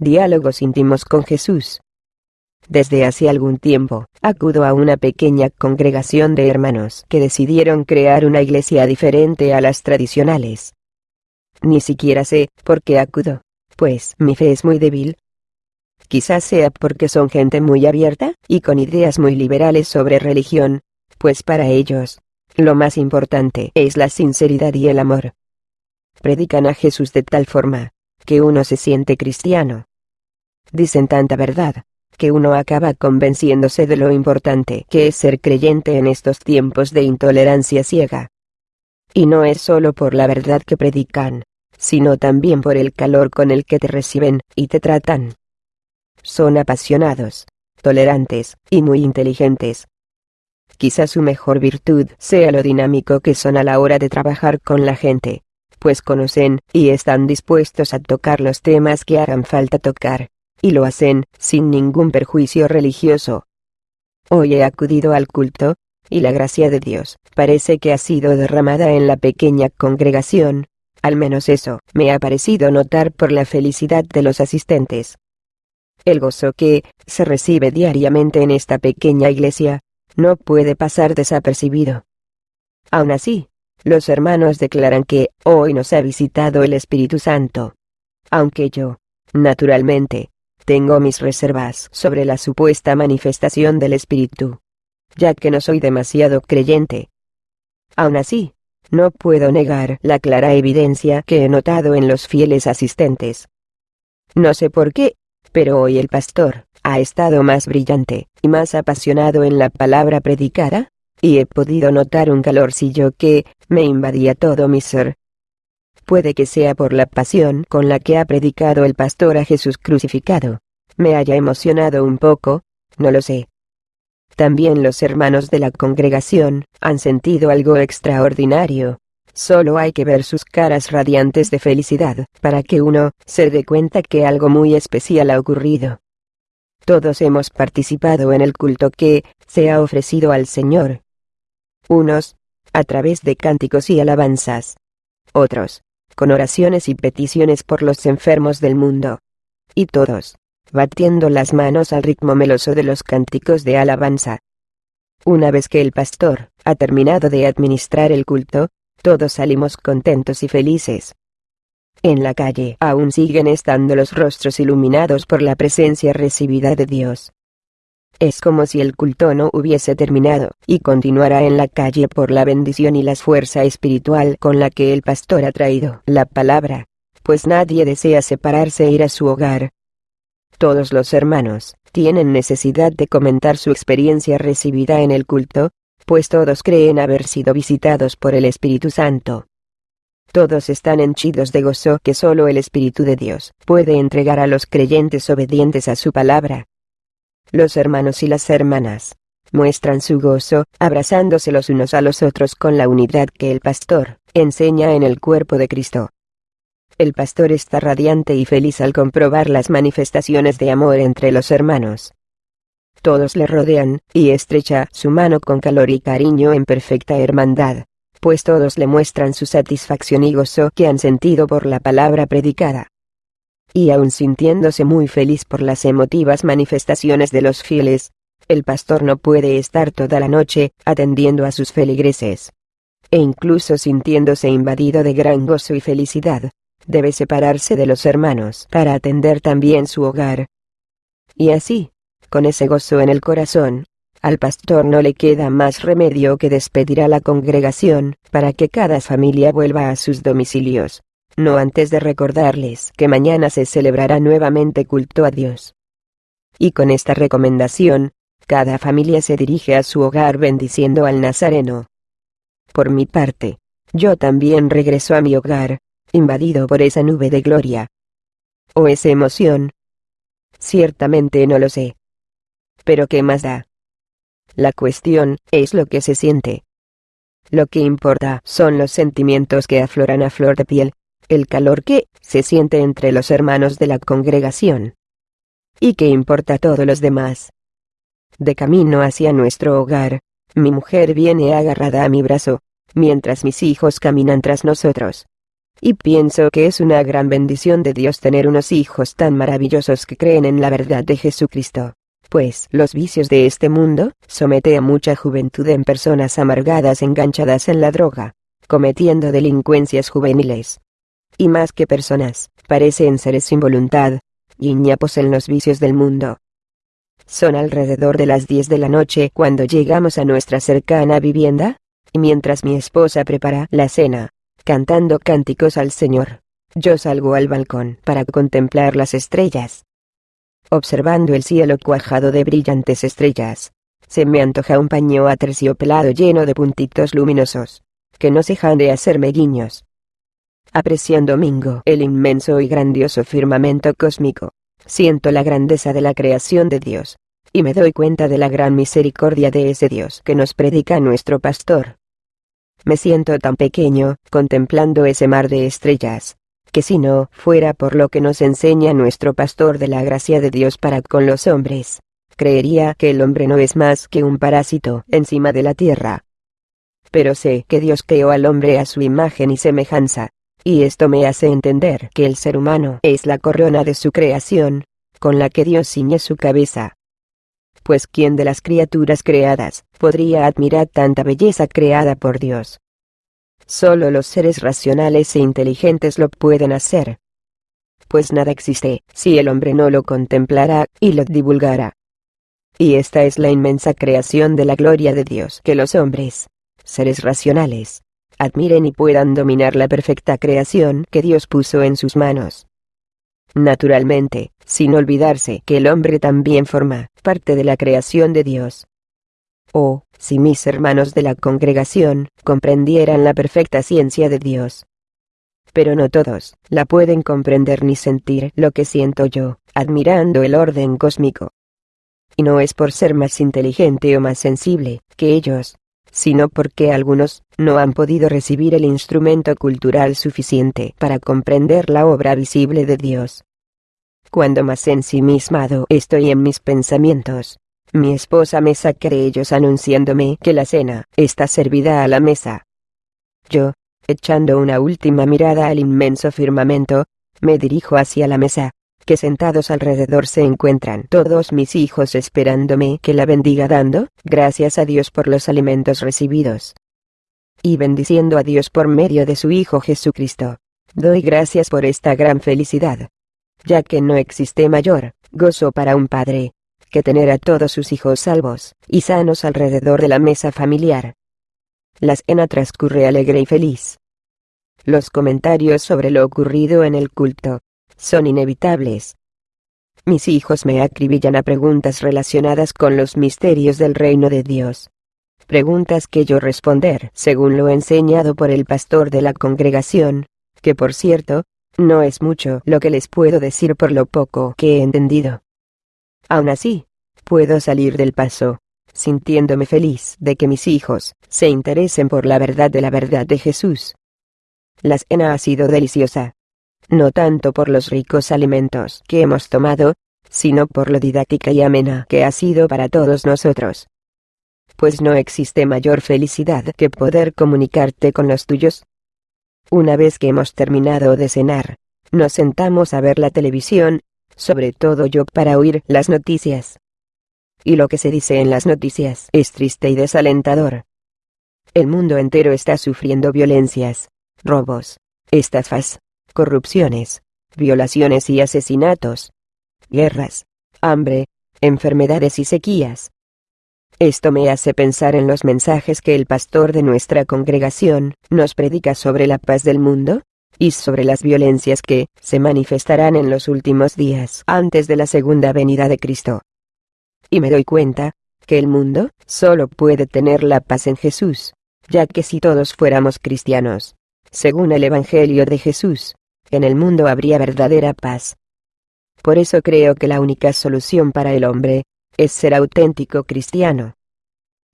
Diálogos íntimos con Jesús. Desde hace algún tiempo, acudo a una pequeña congregación de hermanos que decidieron crear una iglesia diferente a las tradicionales. Ni siquiera sé por qué acudo, pues mi fe es muy débil. Quizás sea porque son gente muy abierta y con ideas muy liberales sobre religión, pues para ellos, lo más importante es la sinceridad y el amor. Predican a Jesús de tal forma, que uno se siente cristiano. Dicen tanta verdad, que uno acaba convenciéndose de lo importante que es ser creyente en estos tiempos de intolerancia ciega. Y no es solo por la verdad que predican, sino también por el calor con el que te reciben y te tratan. Son apasionados, tolerantes y muy inteligentes. Quizás su mejor virtud sea lo dinámico que son a la hora de trabajar con la gente, pues conocen y están dispuestos a tocar los temas que hagan falta tocar, y lo hacen sin ningún perjuicio religioso. Hoy he acudido al culto, y la gracia de Dios parece que ha sido derramada en la pequeña congregación, al menos eso me ha parecido notar por la felicidad de los asistentes. El gozo que se recibe diariamente en esta pequeña iglesia no puede pasar desapercibido. Aún así, los hermanos declaran que hoy nos ha visitado el Espíritu Santo. Aunque yo, naturalmente, tengo mis reservas sobre la supuesta manifestación del Espíritu, ya que no soy demasiado creyente. Aún así, no puedo negar la clara evidencia que he notado en los fieles asistentes. No sé por qué, pero hoy el pastor ha estado más brillante y más apasionado en la palabra predicada, y he podido notar un calorcillo que me invadía todo mi ser. Puede que sea por la pasión con la que ha predicado el pastor a Jesús crucificado. Me haya emocionado un poco, no lo sé. También los hermanos de la congregación han sentido algo extraordinario. Solo hay que ver sus caras radiantes de felicidad para que uno se dé cuenta que algo muy especial ha ocurrido. Todos hemos participado en el culto que se ha ofrecido al Señor. Unos, a través de cánticos y alabanzas. Otros, con oraciones y peticiones por los enfermos del mundo. Y todos, batiendo las manos al ritmo meloso de los cánticos de alabanza. Una vez que el pastor ha terminado de administrar el culto, todos salimos contentos y felices. En la calle aún siguen estando los rostros iluminados por la presencia recibida de Dios. Es como si el culto no hubiese terminado, y continuara en la calle por la bendición y la fuerza espiritual con la que el pastor ha traído la palabra, pues nadie desea separarse e ir a su hogar, todos los hermanos tienen necesidad de comentar su experiencia recibida en el culto, pues todos creen haber sido visitados por el Espíritu Santo. Todos están henchidos de gozo que solo el Espíritu de Dios puede entregar a los creyentes obedientes a su palabra. Los hermanos y las hermanas muestran su gozo, abrazándose los unos a los otros con la unidad que el pastor enseña en el cuerpo de Cristo. El pastor está radiante y feliz al comprobar las manifestaciones de amor entre los hermanos. Todos le rodean, y estrecha su mano con calor y cariño en perfecta hermandad, pues todos le muestran su satisfacción y gozo que han sentido por la palabra predicada. Y aun sintiéndose muy feliz por las emotivas manifestaciones de los fieles, el pastor no puede estar toda la noche atendiendo a sus feligreses. E incluso sintiéndose invadido de gran gozo y felicidad, debe separarse de los hermanos para atender también su hogar. Y así, con ese gozo en el corazón, al pastor no le queda más remedio que despedir a la congregación, para que cada familia vuelva a sus domicilios, no antes de recordarles que mañana se celebrará nuevamente culto a Dios. Y con esta recomendación, cada familia se dirige a su hogar bendiciendo al Nazareno. Por mi parte, yo también regreso a mi hogar, invadido por esa nube de gloria. ¿O esa emoción? Ciertamente no lo sé. Pero ¿qué más da? La cuestión es lo que se siente. Lo que importa son los sentimientos que afloran a flor de piel, el calor que se siente entre los hermanos de la congregación. ¿Y qué importa todo los demás? De camino hacia nuestro hogar, mi mujer viene agarrada a mi brazo, mientras mis hijos caminan tras nosotros. y pienso que es una gran bendición de Dios tener unos hijos tan maravillosos que creen en la verdad de Jesucristo. Pues los vicios de este mundo somete a mucha juventud en personas amargadas enganchadas en la droga, cometiendo delincuencias juveniles. Y más que personas, parecen seres sin voluntad, guiñapos en los vicios del mundo. Son alrededor de las 10 de la noche cuando llegamos a nuestra cercana vivienda, y mientras mi esposa prepara la cena, cantando cánticos al Señor. Yo salgo al balcón para contemplar las estrellas. Observando el cielo cuajado de brillantes estrellas, se me antoja un paño aterciopelado lleno de puntitos luminosos, que no dejan de hacerme guiños. Apreciando domingo el inmenso y grandioso firmamento cósmico, siento la grandeza de la creación de Dios, y me doy cuenta de la gran misericordia de ese Dios que nos predica nuestro pastor. Me siento tan pequeño, contemplando ese mar de estrellas, que si no fuera por lo que nos enseña nuestro pastor de la gracia de Dios para con los hombres, creería que el hombre no es más que un parásito encima de la tierra. Pero sé que Dios creó al hombre a su imagen y semejanza, y esto me hace entender que el ser humano es la corona de su creación, con la que Dios ciñe su cabeza pues ¿quién de las criaturas creadas podría admirar tanta belleza creada por Dios? Solo los seres racionales e inteligentes lo pueden hacer. Pues nada existe si el hombre no lo contemplará y lo divulgará. Y esta es la inmensa creación de la gloria de Dios que los hombres, seres racionales, admiren y puedan dominar la perfecta creación que Dios puso en sus manos. Naturalmente, sin olvidarse que el hombre también forma parte de la creación de Dios. Oh, si mis hermanos de la congregación comprendieran la perfecta ciencia de Dios. Pero no todos la pueden comprender ni sentir lo que siento yo, admirando el orden cósmico. Y no es por ser más inteligente o más sensible que ellos, sino porque algunos no han podido recibir el instrumento cultural suficiente para comprender la obra visible de Dios. Cuando más ensimismado estoy en mis pensamientos, mi esposa me saca de ellos anunciándome que la cena está servida a la mesa. Yo, echando una última mirada al inmenso firmamento, me dirijo hacia la mesa, que sentados alrededor se encuentran todos mis hijos esperándome que la bendiga dando, gracias a Dios por los alimentos recibidos. Y bendiciendo a Dios por medio de su Hijo Jesucristo. Doy gracias por esta gran felicidad ya que no existe mayor gozo para un padre que tener a todos sus hijos salvos y sanos alrededor de la mesa familiar. La cena transcurre alegre y feliz. Los comentarios sobre lo ocurrido en el culto son inevitables. Mis hijos me acribillan a preguntas relacionadas con los misterios del reino de Dios. Preguntas que yo responder según lo enseñado por el pastor de la congregación, que por cierto, no es mucho lo que les puedo decir por lo poco que he entendido. Aún así, puedo salir del paso, sintiéndome feliz de que mis hijos se interesen por la verdad de la verdad de Jesús. La cena ha sido deliciosa. No tanto por los ricos alimentos que hemos tomado, sino por lo didáctica y amena que ha sido para todos nosotros. Pues no existe mayor felicidad que poder comunicarte con los tuyos, una vez que hemos terminado de cenar, nos sentamos a ver la televisión, sobre todo yo para oír las noticias. Y lo que se dice en las noticias es triste y desalentador. El mundo entero está sufriendo violencias, robos, estafas, corrupciones, violaciones y asesinatos, guerras, hambre, enfermedades y sequías. Esto me hace pensar en los mensajes que el pastor de nuestra congregación nos predica sobre la paz del mundo, y sobre las violencias que se manifestarán en los últimos días antes de la segunda venida de Cristo. Y me doy cuenta, que el mundo solo puede tener la paz en Jesús, ya que si todos fuéramos cristianos, según el Evangelio de Jesús, en el mundo habría verdadera paz. Por eso creo que la única solución para el hombre, es ser auténtico cristiano.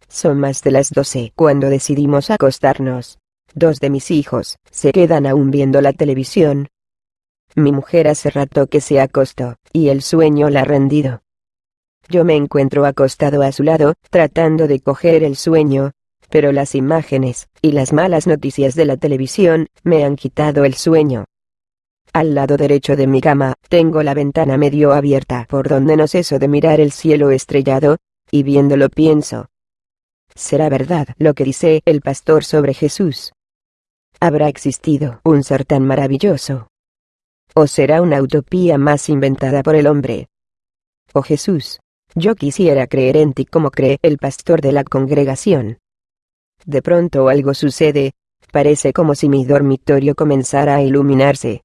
Son más de las doce cuando decidimos acostarnos. Dos de mis hijos se quedan aún viendo la televisión. Mi mujer hace rato que se acostó, y el sueño la ha rendido. Yo me encuentro acostado a su lado, tratando de coger el sueño, pero las imágenes y las malas noticias de la televisión, me han quitado el sueño. Al lado derecho de mi cama, tengo la ventana medio abierta por donde no ceso de mirar el cielo estrellado, y viéndolo pienso. ¿Será verdad lo que dice el pastor sobre Jesús? ¿Habrá existido un ser tan maravilloso? ¿O será una utopía más inventada por el hombre? Oh Jesús, yo quisiera creer en ti como cree el pastor de la congregación. De pronto algo sucede, parece como si mi dormitorio comenzara a iluminarse.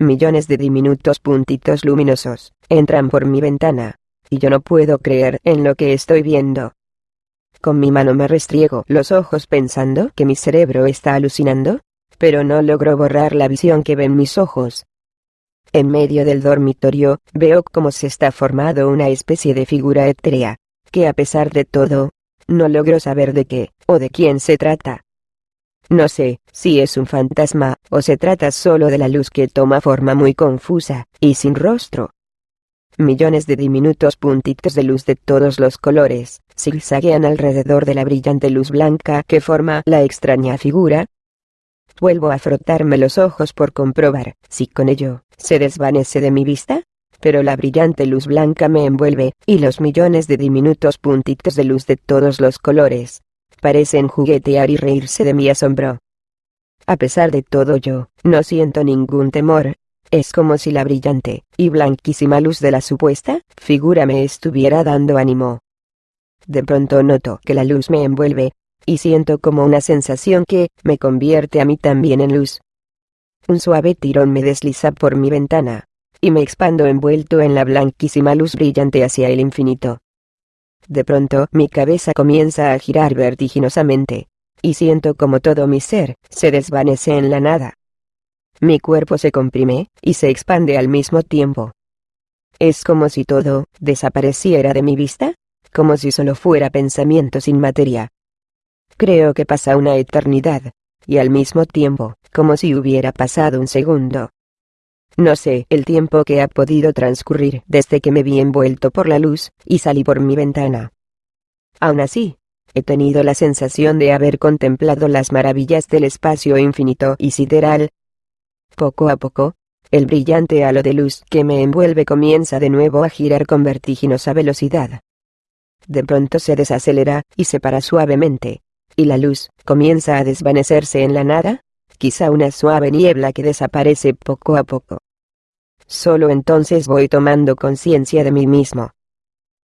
Millones de diminutos puntitos luminosos entran por mi ventana, y yo no puedo creer en lo que estoy viendo. Con mi mano me restriego los ojos pensando que mi cerebro está alucinando, pero no logro borrar la visión que ven mis ojos. En medio del dormitorio, veo cómo se está formado una especie de figura etérea, que a pesar de todo, no logro saber de qué, o de quién se trata. No sé, si es un fantasma, o se trata solo de la luz que toma forma muy confusa, y sin rostro. Millones de diminutos puntitos de luz de todos los colores, zigzaguean alrededor de la brillante luz blanca que forma la extraña figura. Vuelvo a frotarme los ojos por comprobar si con ello se desvanece de mi vista, pero la brillante luz blanca me envuelve, y los millones de diminutos puntitos de luz de todos los colores parecen juguetear y reírse de mi asombro. A pesar de todo yo, no siento ningún temor, es como si la brillante y blanquísima luz de la supuesta figura me estuviera dando ánimo. De pronto noto que la luz me envuelve, y siento como una sensación que me convierte a mí también en luz. Un suave tirón me desliza por mi ventana, y me expando envuelto en la blanquísima luz brillante hacia el infinito. De pronto mi cabeza comienza a girar vertiginosamente, y siento como todo mi ser se desvanece en la nada. Mi cuerpo se comprime, y se expande al mismo tiempo. Es como si todo desapareciera de mi vista, como si solo fuera pensamiento sin materia. Creo que pasa una eternidad, y al mismo tiempo, como si hubiera pasado un segundo. No sé el tiempo que ha podido transcurrir desde que me vi envuelto por la luz, y salí por mi ventana. Aún así, he tenido la sensación de haber contemplado las maravillas del espacio infinito y sideral, poco a poco, el brillante halo de luz que me envuelve comienza de nuevo a girar con vertiginosa velocidad. De pronto se desacelera y se para suavemente, y la luz comienza a desvanecerse en la nada, quizá una suave niebla que desaparece poco a poco. Solo entonces voy tomando conciencia de mí mismo.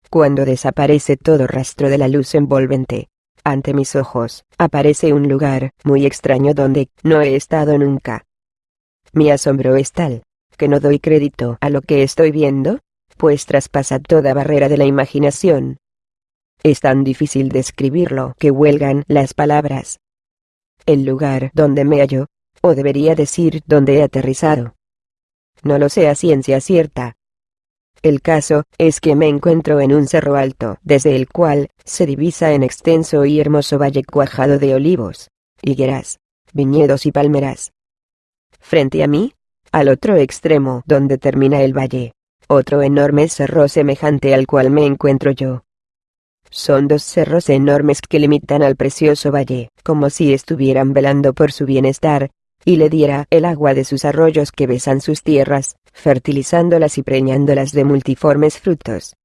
Cuando desaparece todo rastro de la luz envolvente, ante mis ojos, aparece un lugar muy extraño donde no he estado nunca. Mi asombro es tal, que no doy crédito a lo que estoy viendo, pues traspasa toda barrera de la imaginación. Es tan difícil describirlo que huelgan las palabras. El lugar donde me hallo, o debería decir donde he aterrizado. No lo sé a ciencia cierta. El caso es que me encuentro en un cerro alto, desde el cual se divisa en extenso y hermoso valle cuajado de olivos, higueras, viñedos y palmeras. Frente a mí, al otro extremo donde termina el valle, otro enorme cerro semejante al cual me encuentro yo. Son dos cerros enormes que limitan al precioso valle, como si estuvieran velando por su bienestar, y le diera el agua de sus arroyos que besan sus tierras, fertilizándolas y preñándolas de multiformes frutos.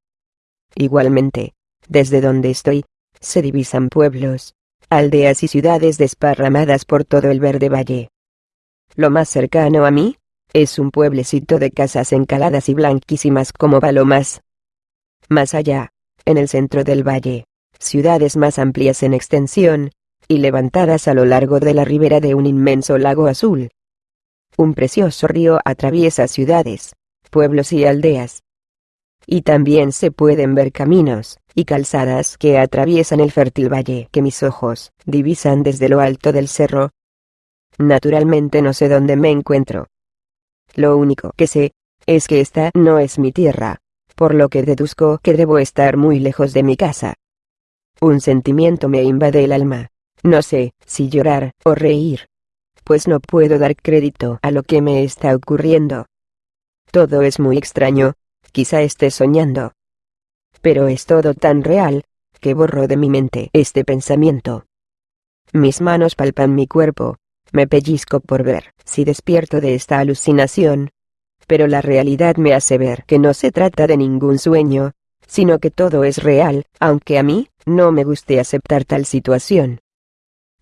Igualmente, desde donde estoy, se divisan pueblos, aldeas y ciudades desparramadas por todo el verde valle. Lo más cercano a mí, es un pueblecito de casas encaladas y blanquísimas como palomas. Más allá, en el centro del valle, ciudades más amplias en extensión, y levantadas a lo largo de la ribera de un inmenso lago azul. Un precioso río atraviesa ciudades, pueblos y aldeas. Y también se pueden ver caminos y calzadas que atraviesan el fértil valle que mis ojos divisan desde lo alto del cerro, Naturalmente no sé dónde me encuentro. Lo único que sé, es que esta no es mi tierra, por lo que deduzco que debo estar muy lejos de mi casa. Un sentimiento me invade el alma. No sé si llorar o reír. Pues no puedo dar crédito a lo que me está ocurriendo. Todo es muy extraño, quizá esté soñando. Pero es todo tan real, que borro de mi mente este pensamiento. Mis manos palpan mi cuerpo. Me pellizco por ver si despierto de esta alucinación. Pero la realidad me hace ver que no se trata de ningún sueño, sino que todo es real, aunque a mí, no me guste aceptar tal situación.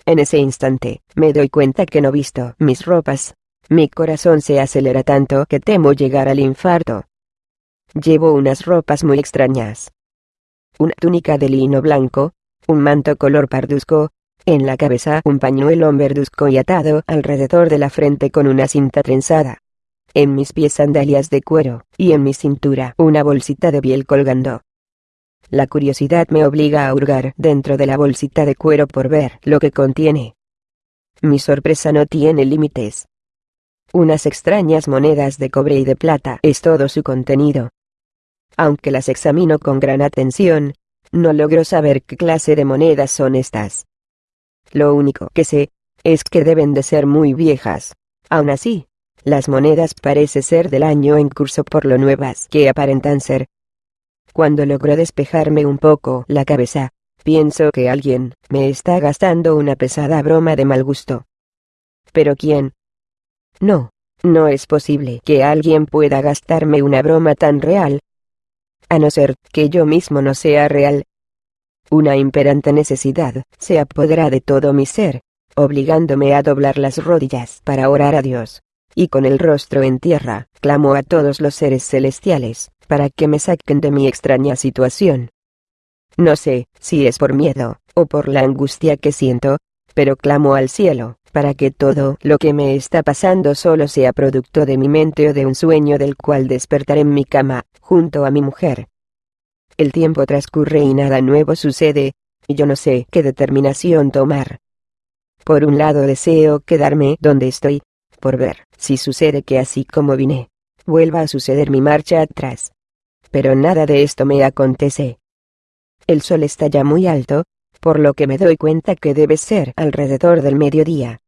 En ese instante, me doy cuenta que no visto mis ropas. Mi corazón se acelera tanto que temo llegar al infarto. Llevo unas ropas muy extrañas. Una túnica de lino blanco, un manto color parduzco, en la cabeza un pañuelo verduzco y atado alrededor de la frente con una cinta trenzada. En mis pies sandalias de cuero, y en mi cintura una bolsita de piel colgando. La curiosidad me obliga a hurgar dentro de la bolsita de cuero por ver lo que contiene. Mi sorpresa no tiene límites. Unas extrañas monedas de cobre y de plata es todo su contenido. Aunque las examino con gran atención, no logro saber qué clase de monedas son estas. Lo único que sé, es que deben de ser muy viejas. Aún así, las monedas parece ser del año en curso por lo nuevas que aparentan ser. Cuando logro despejarme un poco la cabeza, pienso que alguien me está gastando una pesada broma de mal gusto. ¿Pero quién? No, no es posible que alguien pueda gastarme una broma tan real. A no ser que yo mismo no sea real. Una imperante necesidad se apodera de todo mi ser, obligándome a doblar las rodillas para orar a Dios. Y con el rostro en tierra, clamo a todos los seres celestiales, para que me saquen de mi extraña situación. No sé si es por miedo, o por la angustia que siento, pero clamo al cielo, para que todo lo que me está pasando solo sea producto de mi mente o de un sueño del cual despertaré en mi cama, junto a mi mujer. El tiempo transcurre y nada nuevo sucede, y yo no sé qué determinación tomar. Por un lado deseo quedarme donde estoy, por ver si sucede que así como vine, vuelva a suceder mi marcha atrás pero nada de esto me acontece. El sol está ya muy alto, por lo que me doy cuenta que debe ser alrededor del mediodía.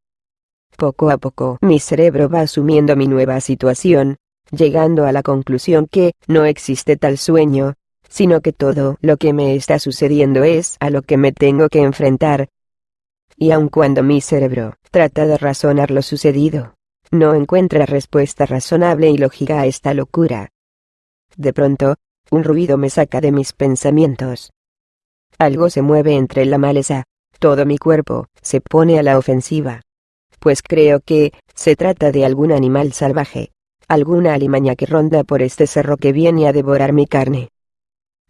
Poco a poco mi cerebro va asumiendo mi nueva situación, llegando a la conclusión que no existe tal sueño, sino que todo lo que me está sucediendo es a lo que me tengo que enfrentar. Y aun cuando mi cerebro trata de razonar lo sucedido, no encuentra respuesta razonable y lógica a esta locura. De pronto, un ruido me saca de mis pensamientos. Algo se mueve entre la maleza, todo mi cuerpo se pone a la ofensiva. Pues creo que, se trata de algún animal salvaje, alguna alimaña que ronda por este cerro que viene a devorar mi carne.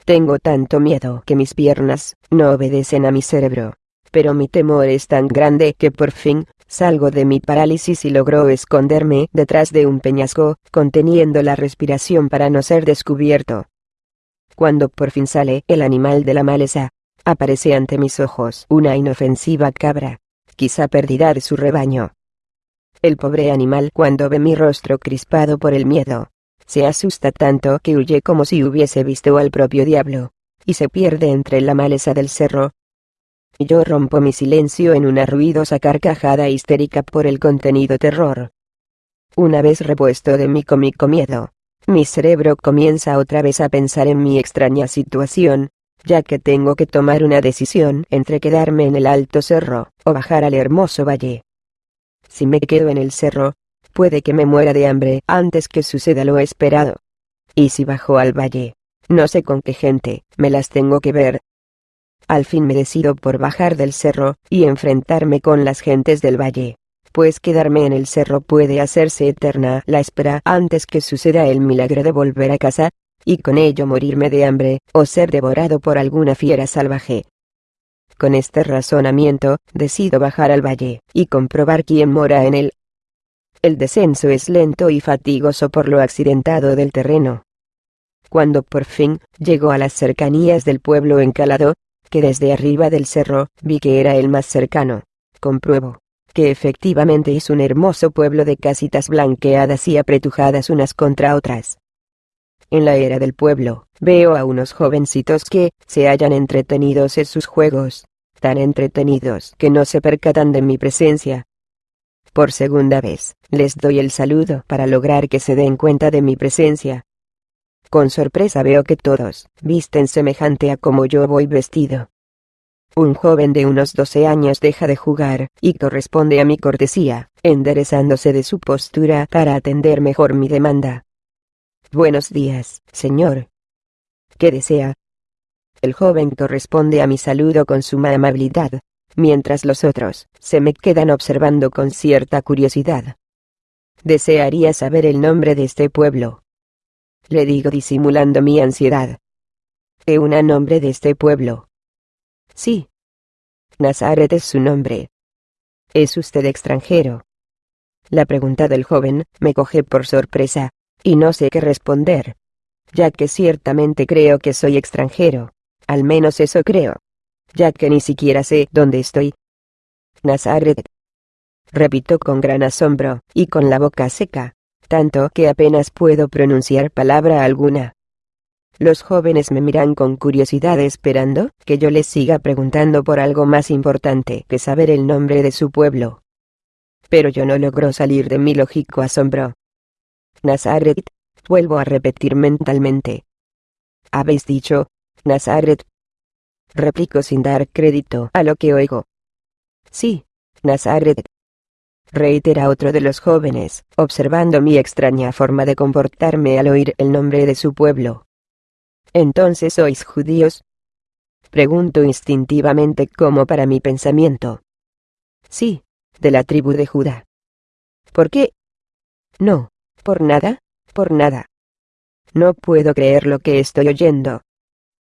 Tengo tanto miedo que mis piernas no obedecen a mi cerebro, pero mi temor es tan grande que por fin Salgo de mi parálisis y logro esconderme detrás de un peñasco, conteniendo la respiración para no ser descubierto. Cuando por fin sale el animal de la maleza, aparece ante mis ojos una inofensiva cabra, quizá perdida de su rebaño. El pobre animal cuando ve mi rostro crispado por el miedo, se asusta tanto que huye como si hubiese visto al propio diablo, y se pierde entre la maleza del cerro, yo rompo mi silencio en una ruidosa carcajada histérica por el contenido terror. Una vez repuesto de mi cómico miedo, mi cerebro comienza otra vez a pensar en mi extraña situación, ya que tengo que tomar una decisión entre quedarme en el alto cerro, o bajar al hermoso valle. Si me quedo en el cerro, puede que me muera de hambre antes que suceda lo esperado. Y si bajo al valle, no sé con qué gente, me las tengo que ver, al fin me decido por bajar del cerro, y enfrentarme con las gentes del valle. Pues quedarme en el cerro puede hacerse eterna la espera antes que suceda el milagro de volver a casa, y con ello morirme de hambre, o ser devorado por alguna fiera salvaje. Con este razonamiento, decido bajar al valle, y comprobar quién mora en él. El descenso es lento y fatigoso por lo accidentado del terreno. Cuando por fin llego a las cercanías del pueblo encalado, que desde arriba del cerro, vi que era el más cercano. Compruebo que efectivamente es un hermoso pueblo de casitas blanqueadas y apretujadas unas contra otras. En la era del pueblo, veo a unos jovencitos que se hallan entretenidos en sus juegos, tan entretenidos que no se percatan de mi presencia. Por segunda vez, les doy el saludo para lograr que se den cuenta de mi presencia, con sorpresa veo que todos visten semejante a como yo voy vestido. Un joven de unos 12 años deja de jugar, y corresponde a mi cortesía, enderezándose de su postura para atender mejor mi demanda. Buenos días, señor. ¿Qué desea? El joven corresponde a mi saludo con suma amabilidad, mientras los otros se me quedan observando con cierta curiosidad. Desearía saber el nombre de este pueblo. Le digo disimulando mi ansiedad. ¿E un nombre de este pueblo? Sí. Nazaret es su nombre. ¿Es usted extranjero? La pregunta del joven me coge por sorpresa, y no sé qué responder, ya que ciertamente creo que soy extranjero. Al menos eso creo. Ya que ni siquiera sé dónde estoy. Nazaret. Repito con gran asombro, y con la boca seca, tanto que apenas puedo pronunciar palabra alguna. Los jóvenes me miran con curiosidad esperando que yo les siga preguntando por algo más importante que saber el nombre de su pueblo. Pero yo no logro salir de mi lógico asombro. Nazaret, vuelvo a repetir mentalmente. Habéis dicho, Nazaret. Replico sin dar crédito a lo que oigo. Sí, Nazaret. Reitera otro de los jóvenes, observando mi extraña forma de comportarme al oír el nombre de su pueblo. ¿Entonces sois judíos? Pregunto instintivamente como para mi pensamiento. Sí, de la tribu de Judá. ¿Por qué? No, por nada, por nada. No puedo creer lo que estoy oyendo.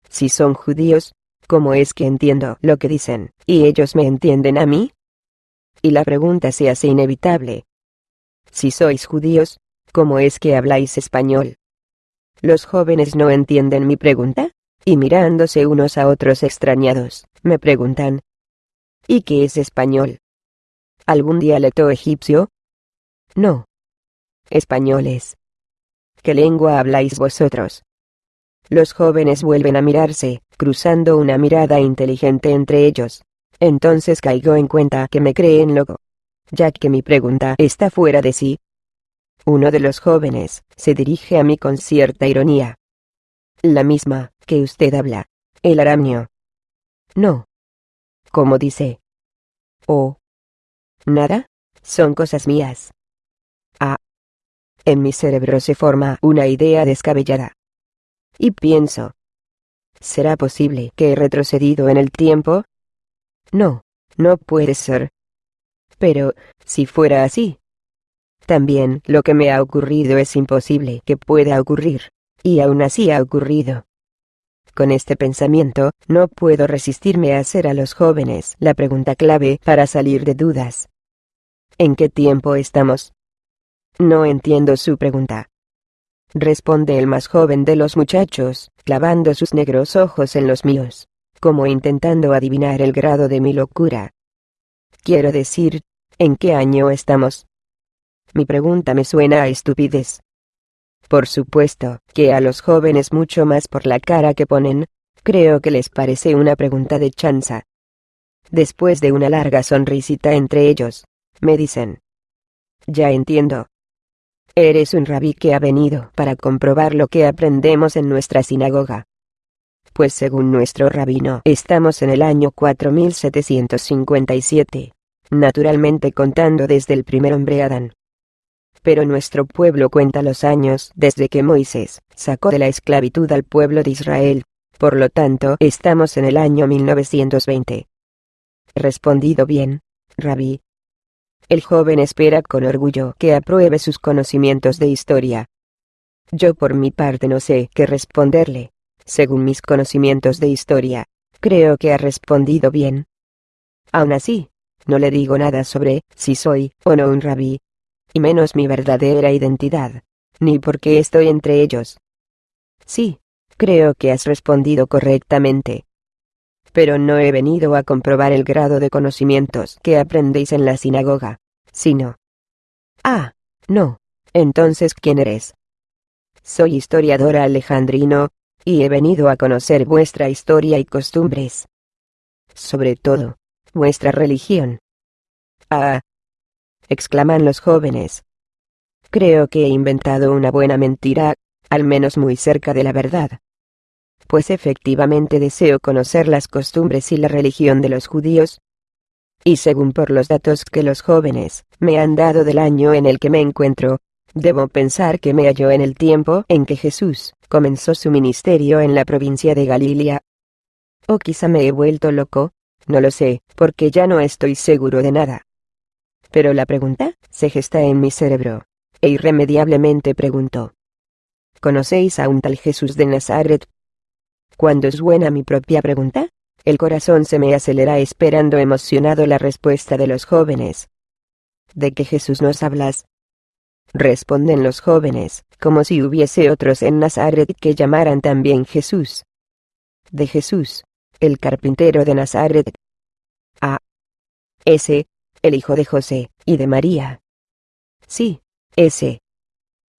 Si son judíos, ¿cómo es que entiendo lo que dicen, y ellos me entienden a mí? Y la pregunta se hace inevitable. Si sois judíos, ¿cómo es que habláis español? Los jóvenes no entienden mi pregunta, y mirándose unos a otros extrañados, me preguntan. ¿Y qué es español? ¿Algún dialecto egipcio? No. Españoles. ¿Qué lengua habláis vosotros? Los jóvenes vuelven a mirarse, cruzando una mirada inteligente entre ellos. Entonces caigo en cuenta que me creen loco. Ya que mi pregunta está fuera de sí. Uno de los jóvenes se dirige a mí con cierta ironía. La misma que usted habla. El aramio. No. ¿Cómo dice? Oh. Nada. Son cosas mías. Ah. En mi cerebro se forma una idea descabellada. Y pienso, ¿será posible que he retrocedido en el tiempo? No, no puede ser. Pero, si fuera así, también lo que me ha ocurrido es imposible que pueda ocurrir, y aún así ha ocurrido. Con este pensamiento, no puedo resistirme a hacer a los jóvenes la pregunta clave para salir de dudas. ¿En qué tiempo estamos? No entiendo su pregunta responde el más joven de los muchachos, clavando sus negros ojos en los míos, como intentando adivinar el grado de mi locura. Quiero decir, ¿en qué año estamos? Mi pregunta me suena a estupidez. Por supuesto, que a los jóvenes mucho más por la cara que ponen, creo que les parece una pregunta de chanza. Después de una larga sonrisita entre ellos, me dicen. Ya entiendo, Eres un rabí que ha venido para comprobar lo que aprendemos en nuestra sinagoga. Pues según nuestro rabino, estamos en el año 4757, naturalmente contando desde el primer hombre Adán. Pero nuestro pueblo cuenta los años desde que Moisés sacó de la esclavitud al pueblo de Israel, por lo tanto estamos en el año 1920. Respondido bien, rabí, el joven espera con orgullo que apruebe sus conocimientos de historia. Yo por mi parte no sé qué responderle. Según mis conocimientos de historia, creo que ha respondido bien. Aún así, no le digo nada sobre si soy o no un rabí, y menos mi verdadera identidad, ni por qué estoy entre ellos. Sí, creo que has respondido correctamente pero no he venido a comprobar el grado de conocimientos que aprendéis en la sinagoga, sino... Ah, no, entonces ¿quién eres? Soy historiadora alejandrino, y he venido a conocer vuestra historia y costumbres. Sobre todo, vuestra religión. Ah, exclaman los jóvenes. Creo que he inventado una buena mentira, al menos muy cerca de la verdad pues efectivamente deseo conocer las costumbres y la religión de los judíos. Y según por los datos que los jóvenes me han dado del año en el que me encuentro, debo pensar que me hallo en el tiempo en que Jesús comenzó su ministerio en la provincia de Galilea. O quizá me he vuelto loco, no lo sé, porque ya no estoy seguro de nada. Pero la pregunta se gesta en mi cerebro, e irremediablemente pregunto. ¿Conocéis a un tal Jesús de Nazaret? Cuando suena mi propia pregunta, el corazón se me acelera esperando emocionado la respuesta de los jóvenes. ¿De qué Jesús nos hablas? Responden los jóvenes, como si hubiese otros en Nazaret que llamaran también Jesús. De Jesús, el carpintero de Nazaret. A. Ese, el hijo de José, y de María. Sí, ese.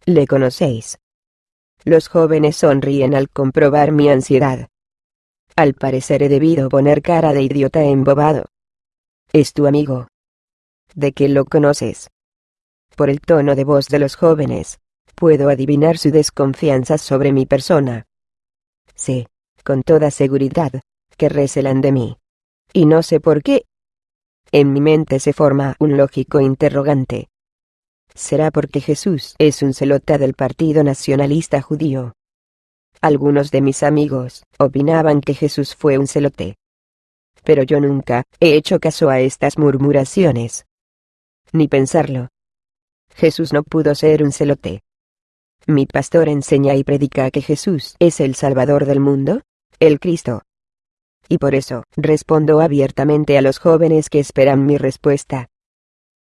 ¿Le conocéis? Los jóvenes sonríen al comprobar mi ansiedad. Al parecer he debido poner cara de idiota embobado. Es tu amigo. ¿De qué lo conoces? Por el tono de voz de los jóvenes, puedo adivinar su desconfianza sobre mi persona. Sé, con toda seguridad, que recelan de mí. Y no sé por qué. En mi mente se forma un lógico interrogante será porque Jesús es un celota del Partido Nacionalista Judío. Algunos de mis amigos opinaban que Jesús fue un celote. Pero yo nunca he hecho caso a estas murmuraciones. Ni pensarlo. Jesús no pudo ser un celote. Mi pastor enseña y predica que Jesús es el Salvador del mundo, el Cristo. Y por eso respondo abiertamente a los jóvenes que esperan mi respuesta.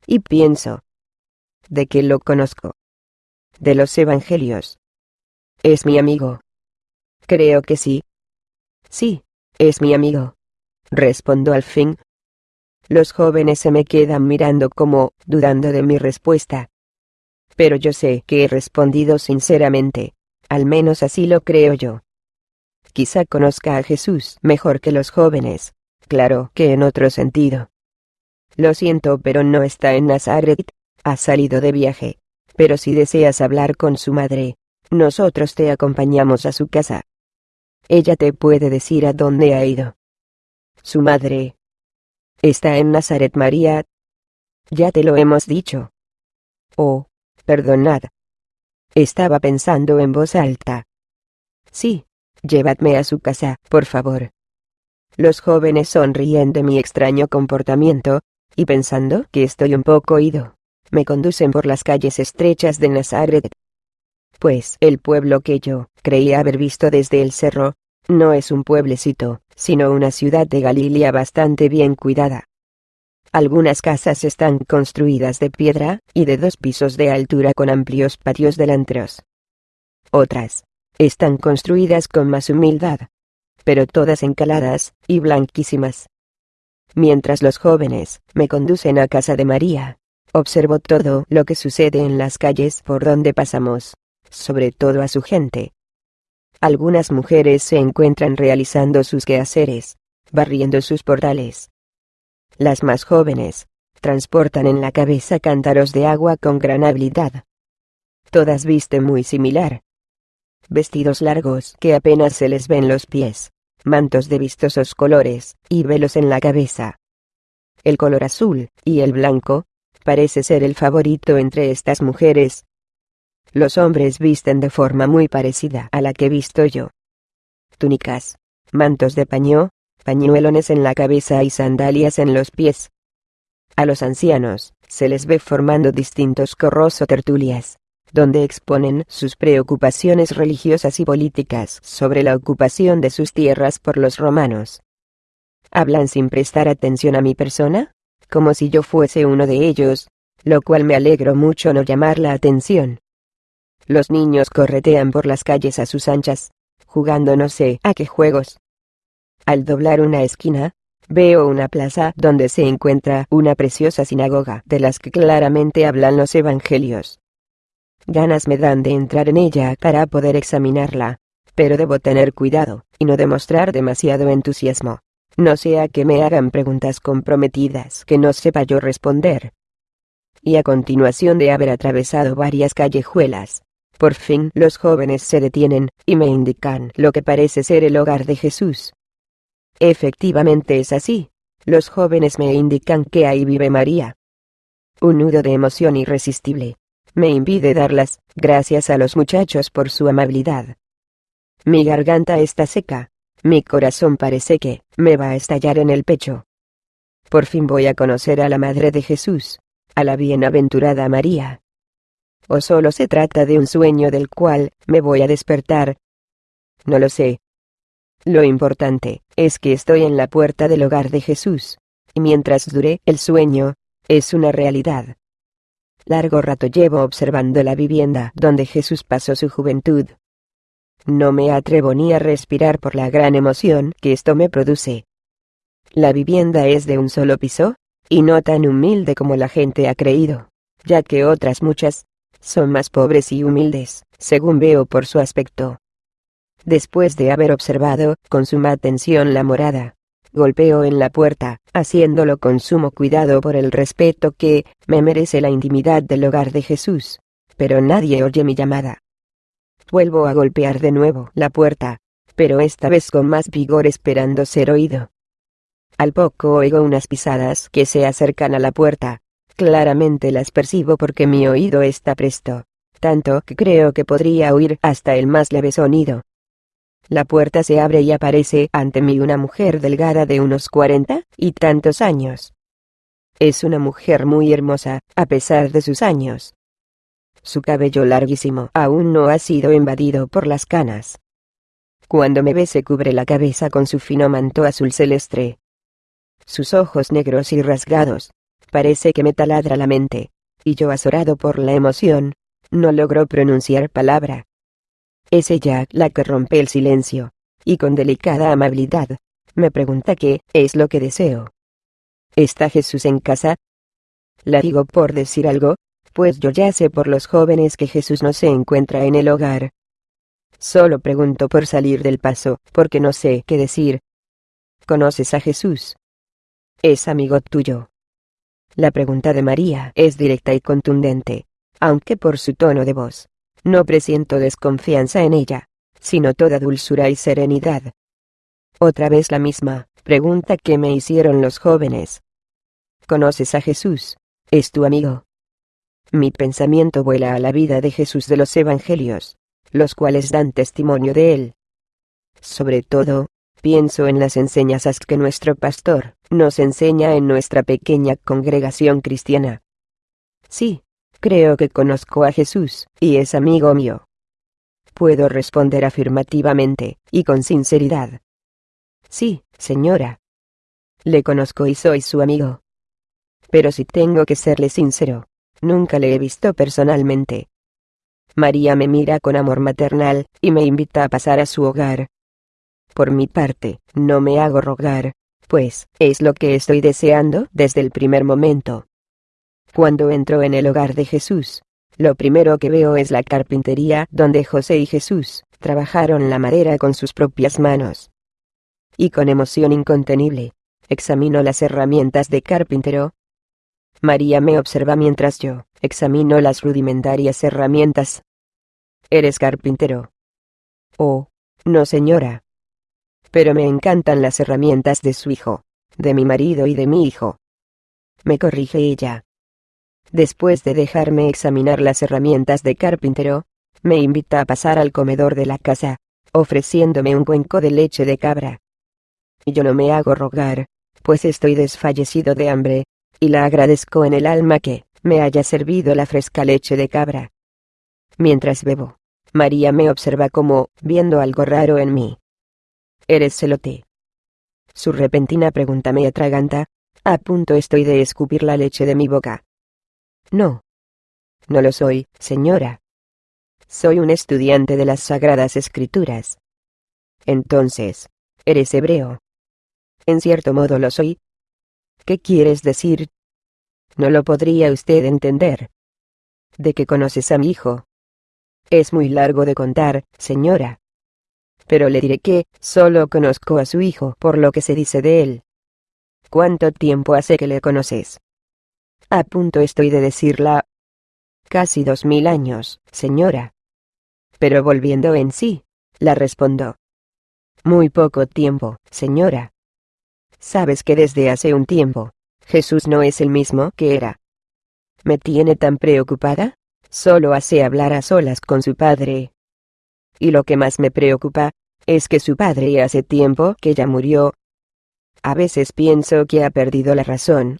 Y pienso, de que lo conozco. De los Evangelios. Es mi amigo. Creo que sí. Sí, es mi amigo. Respondo al fin. Los jóvenes se me quedan mirando como, dudando de mi respuesta. Pero yo sé que he respondido sinceramente, al menos así lo creo yo. Quizá conozca a Jesús mejor que los jóvenes, claro que en otro sentido. Lo siento, pero no está en Nazaret, ha salido de viaje. Pero si deseas hablar con su madre, nosotros te acompañamos a su casa. Ella te puede decir a dónde ha ido. Su madre. Está en Nazaret María. Ya te lo hemos dicho. Oh, perdonad. Estaba pensando en voz alta. Sí, llevadme a su casa, por favor. Los jóvenes sonríen de mi extraño comportamiento, y pensando que estoy un poco ido, me conducen por las calles estrechas de Nazaret. Pues el pueblo que yo creía haber visto desde el cerro, no es un pueblecito, sino una ciudad de Galilea bastante bien cuidada. Algunas casas están construidas de piedra, y de dos pisos de altura con amplios patios delanteros. Otras, están construidas con más humildad, pero todas encaladas, y blanquísimas. Mientras los jóvenes me conducen a casa de María, Observo todo lo que sucede en las calles por donde pasamos, sobre todo a su gente. Algunas mujeres se encuentran realizando sus quehaceres, barriendo sus portales. Las más jóvenes, transportan en la cabeza cántaros de agua con gran habilidad. Todas visten muy similar. Vestidos largos que apenas se les ven los pies, mantos de vistosos colores, y velos en la cabeza. El color azul, y el blanco, parece ser el favorito entre estas mujeres. Los hombres visten de forma muy parecida a la que visto yo. Túnicas, mantos de paño, pañuelones en la cabeza y sandalias en los pies. A los ancianos, se les ve formando distintos corros o tertulias, donde exponen sus preocupaciones religiosas y políticas sobre la ocupación de sus tierras por los romanos. ¿Hablan sin prestar atención a mi persona? como si yo fuese uno de ellos, lo cual me alegro mucho no llamar la atención. Los niños corretean por las calles a sus anchas, jugando no sé a qué juegos. Al doblar una esquina, veo una plaza donde se encuentra una preciosa sinagoga de las que claramente hablan los evangelios. Ganas me dan de entrar en ella para poder examinarla, pero debo tener cuidado, y no demostrar demasiado entusiasmo no sea que me hagan preguntas comprometidas que no sepa yo responder. Y a continuación de haber atravesado varias callejuelas, Por fin los jóvenes se detienen, y me indican lo que parece ser el hogar de Jesús. Efectivamente es así. Los jóvenes me indican que ahí vive María. Un nudo de emoción irresistible. Me impide darlas, gracias a los muchachos por su amabilidad. Mi garganta está seca. Mi corazón parece que me va a estallar en el pecho. Por fin voy a conocer a la Madre de Jesús, a la bienaventurada María. ¿O solo se trata de un sueño del cual me voy a despertar? No lo sé. Lo importante es que estoy en la puerta del hogar de Jesús, y mientras dure el sueño, es una realidad. Largo rato llevo observando la vivienda donde Jesús pasó su juventud. No me atrevo ni a respirar por la gran emoción que esto me produce. La vivienda es de un solo piso, y no tan humilde como la gente ha creído, ya que otras muchas son más pobres y humildes, según veo por su aspecto. Después de haber observado con suma atención la morada, golpeo en la puerta, haciéndolo con sumo cuidado por el respeto que me merece la intimidad del hogar de Jesús. Pero nadie oye mi llamada. Vuelvo a golpear de nuevo la puerta, pero esta vez con más vigor esperando ser oído. Al poco oigo unas pisadas que se acercan a la puerta. Claramente las percibo porque mi oído está presto, tanto que creo que podría oír hasta el más leve sonido. La puerta se abre y aparece ante mí una mujer delgada de unos cuarenta y tantos años. Es una mujer muy hermosa, a pesar de sus años. Su cabello larguísimo aún no ha sido invadido por las canas. Cuando me ve se cubre la cabeza con su fino manto azul celeste. Sus ojos negros y rasgados. Parece que me taladra la mente. Y yo azorado por la emoción, no logro pronunciar palabra. Es ella la que rompe el silencio, y con delicada amabilidad, me pregunta qué es lo que deseo. ¿Está Jesús en casa? La digo por decir algo, pues yo ya sé por los jóvenes que Jesús no se encuentra en el hogar. Solo pregunto por salir del paso, porque no sé qué decir. ¿Conoces a Jesús? ¿Es amigo tuyo? La pregunta de María es directa y contundente, aunque por su tono de voz, no presiento desconfianza en ella, sino toda dulzura y serenidad. Otra vez la misma pregunta que me hicieron los jóvenes. ¿Conoces a Jesús? ¿Es tu amigo? Mi pensamiento vuela a la vida de Jesús de los Evangelios, los cuales dan testimonio de él. Sobre todo, pienso en las enseñanzas que nuestro pastor nos enseña en nuestra pequeña congregación cristiana. Sí, Creo que conozco a Jesús, y es amigo mío. Puedo responder afirmativamente, y con sinceridad. Sí, señora. Le conozco y soy su amigo. Pero si tengo que serle sincero, nunca le he visto personalmente. María me mira con amor maternal, y me invita a pasar a su hogar. Por mi parte, no me hago rogar, pues, es lo que estoy deseando desde el primer momento. Cuando entro en el hogar de Jesús, lo primero que veo es la carpintería donde José y Jesús trabajaron la madera con sus propias manos. Y con emoción incontenible, examino las herramientas de carpintero. María me observa mientras yo examino las rudimentarias herramientas. ¿Eres carpintero? Oh, no señora. Pero me encantan las herramientas de su hijo, de mi marido y de mi hijo. Me corrige ella. Después de dejarme examinar las herramientas de carpintero, me invita a pasar al comedor de la casa, ofreciéndome un cuenco de leche de cabra. Yo no me hago rogar, pues estoy desfallecido de hambre, y la agradezco en el alma que me haya servido la fresca leche de cabra. Mientras bebo, María me observa como, viendo algo raro en mí. ¿Eres celote? Su repentina pregunta me atraganta, a punto estoy de escupir la leche de mi boca. No. No lo soy, señora. Soy un estudiante de las Sagradas Escrituras. Entonces, ¿eres hebreo? En cierto modo lo soy. ¿Qué quieres decir? No lo podría usted entender. ¿De qué conoces a mi hijo? Es muy largo de contar, señora. Pero le diré que solo conozco a su hijo por lo que se dice de él. ¿Cuánto tiempo hace que le conoces? A punto estoy de decirla. Casi dos mil años, señora. pero volviendo en sí, la respondo. Muy poco tiempo, señora. Sabes que desde hace un tiempo, Jesús no es el mismo que era. ¿Me tiene tan preocupada? Solo hace hablar a solas con su padre. Y lo que más me preocupa, es que su padre hace tiempo que ya murió. A veces pienso que ha perdido la razón.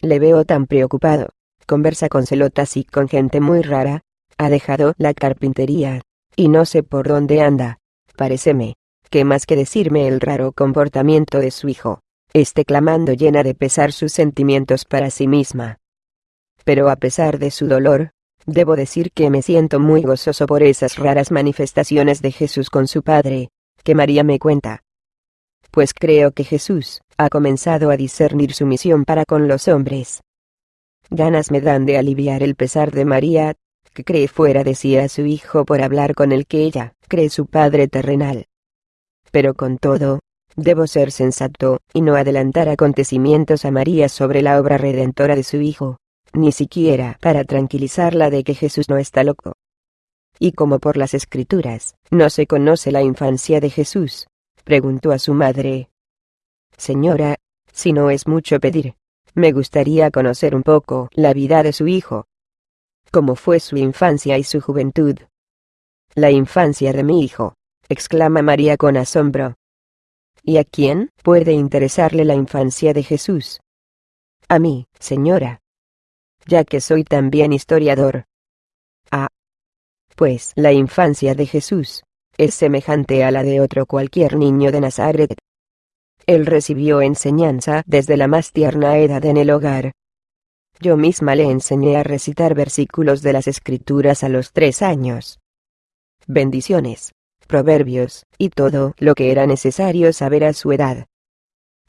Le veo tan preocupado. Conversa con celotas y con gente muy rara. Ha dejado la carpintería. Y no sé por dónde anda. Pareceme. Que más que decirme el raro comportamiento de su hijo, esté clamando llena de pesar sus sentimientos para sí misma. Pero a pesar de su dolor, debo decir que me siento muy gozoso por esas raras manifestaciones de Jesús con su Padre, que María me cuenta. Pues creo que Jesús, ha comenzado a discernir su misión para con los hombres. Ganas me dan de aliviar el pesar de María, que cree fuera de sí a su hijo por hablar con el que ella, cree su Padre terrenal. Pero con todo, debo ser sensato, y no adelantar acontecimientos a María sobre la obra redentora de su Hijo, ni siquiera para tranquilizarla de que Jesús no está loco. Y como por las escrituras, no se conoce la infancia de Jesús, preguntó a su madre. Señora, si no es mucho pedir, me gustaría conocer un poco la vida de su hijo. ¿Cómo fue su infancia y su juventud? La infancia de mi hijo, exclama María con asombro. ¿Y a quién puede interesarle la infancia de Jesús? A mí, señora. Ya que soy también historiador. Ah. Pues la infancia de Jesús es semejante a la de otro cualquier niño de Nazaret. Él recibió enseñanza desde la más tierna edad en el hogar. Yo misma le enseñé a recitar versículos de las escrituras a los tres años. Bendiciones proverbios, y todo lo que era necesario saber a su edad.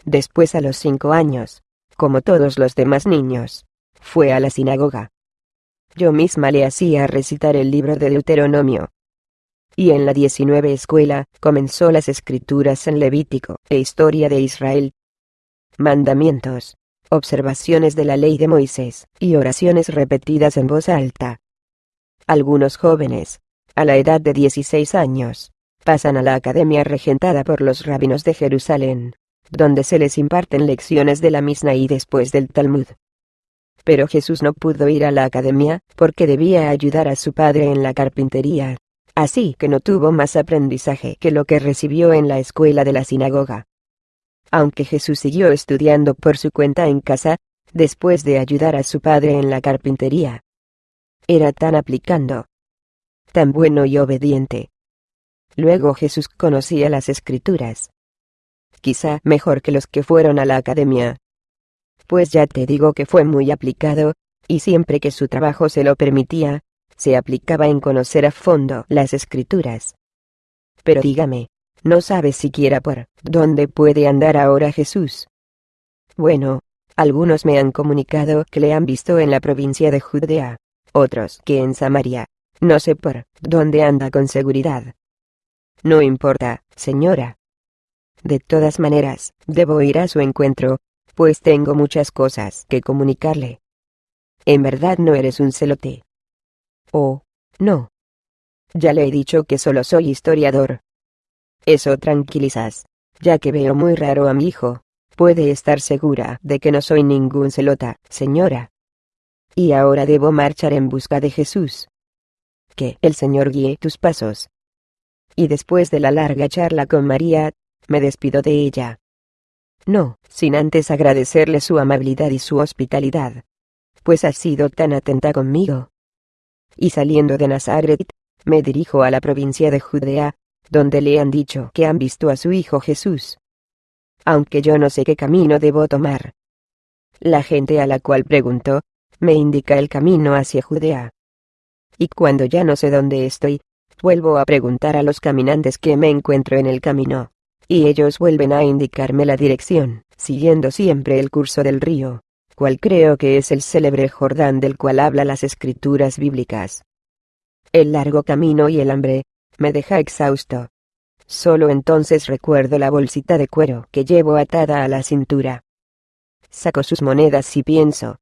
Después a los cinco años, como todos los demás niños, fue a la sinagoga. Yo misma le hacía recitar el libro de Deuteronomio. Y en la 19 escuela, comenzó las escrituras en Levítico e historia de Israel. Mandamientos, observaciones de la ley de Moisés, y oraciones repetidas en voz alta. Algunos jóvenes, a la edad de 16 años, pasan a la academia regentada por los rabinos de Jerusalén, donde se les imparten lecciones de la Misna y después del Talmud. Pero Jesús no pudo ir a la academia, porque debía ayudar a su padre en la carpintería, así que no tuvo más aprendizaje que lo que recibió en la escuela de la sinagoga. Aunque Jesús siguió estudiando por su cuenta en casa, después de ayudar a su padre en la carpintería. Era tan aplicando, tan bueno y obediente. Luego Jesús conocía las escrituras. Quizá mejor que los que fueron a la academia. Pues ya te digo que fue muy aplicado, y siempre que su trabajo se lo permitía, se aplicaba en conocer a fondo las escrituras. Pero dígame, ¿no sabes siquiera por dónde puede andar ahora Jesús? Bueno, algunos me han comunicado que le han visto en la provincia de Judea, otros que en Samaria, no sé por dónde anda con seguridad. No importa, señora. De todas maneras, debo ir a su encuentro, pues tengo muchas cosas que comunicarle. En verdad no eres un celote. Oh, no. Ya le he dicho que solo soy historiador. Eso tranquilizas, ya que veo muy raro a mi hijo. Puede estar segura de que no soy ningún celota, señora. Y ahora debo marchar en busca de Jesús que el Señor guíe tus pasos. Y después de la larga charla con María, me despido de ella. No, sin antes agradecerle su amabilidad y su hospitalidad. Pues ha sido tan atenta conmigo. Y saliendo de Nazaret, me dirijo a la provincia de Judea, donde le han dicho que han visto a su hijo Jesús. Aunque yo no sé qué camino debo tomar. La gente a la cual pregunto, me indica el camino hacia Judea y cuando ya no sé dónde estoy, vuelvo a preguntar a los caminantes que me encuentro en el camino, y ellos vuelven a indicarme la dirección, siguiendo siempre el curso del río, cual creo que es el célebre Jordán del cual habla las escrituras bíblicas. El largo camino y el hambre, me deja exhausto. Solo entonces recuerdo la bolsita de cuero que llevo atada a la cintura. Saco sus monedas y pienso,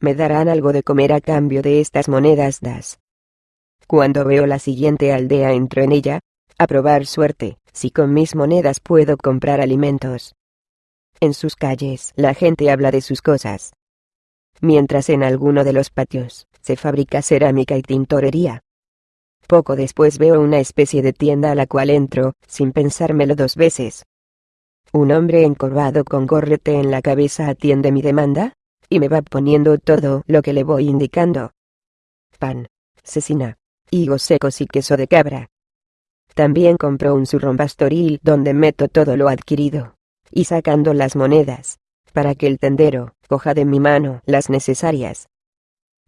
me darán algo de comer a cambio de estas monedas das. Cuando veo la siguiente aldea entro en ella, a probar suerte, si con mis monedas puedo comprar alimentos. En sus calles la gente habla de sus cosas. Mientras en alguno de los patios se fabrica cerámica y tintorería. Poco después veo una especie de tienda a la cual entro, sin pensármelo dos veces. Un hombre encorvado con gorrete en la cabeza atiende mi demanda, y me va poniendo todo lo que le voy indicando. Pan, cecina, higos secos y queso de cabra. También compro un zurrón pastoril donde meto todo lo adquirido, y sacando las monedas, para que el tendero coja de mi mano las necesarias.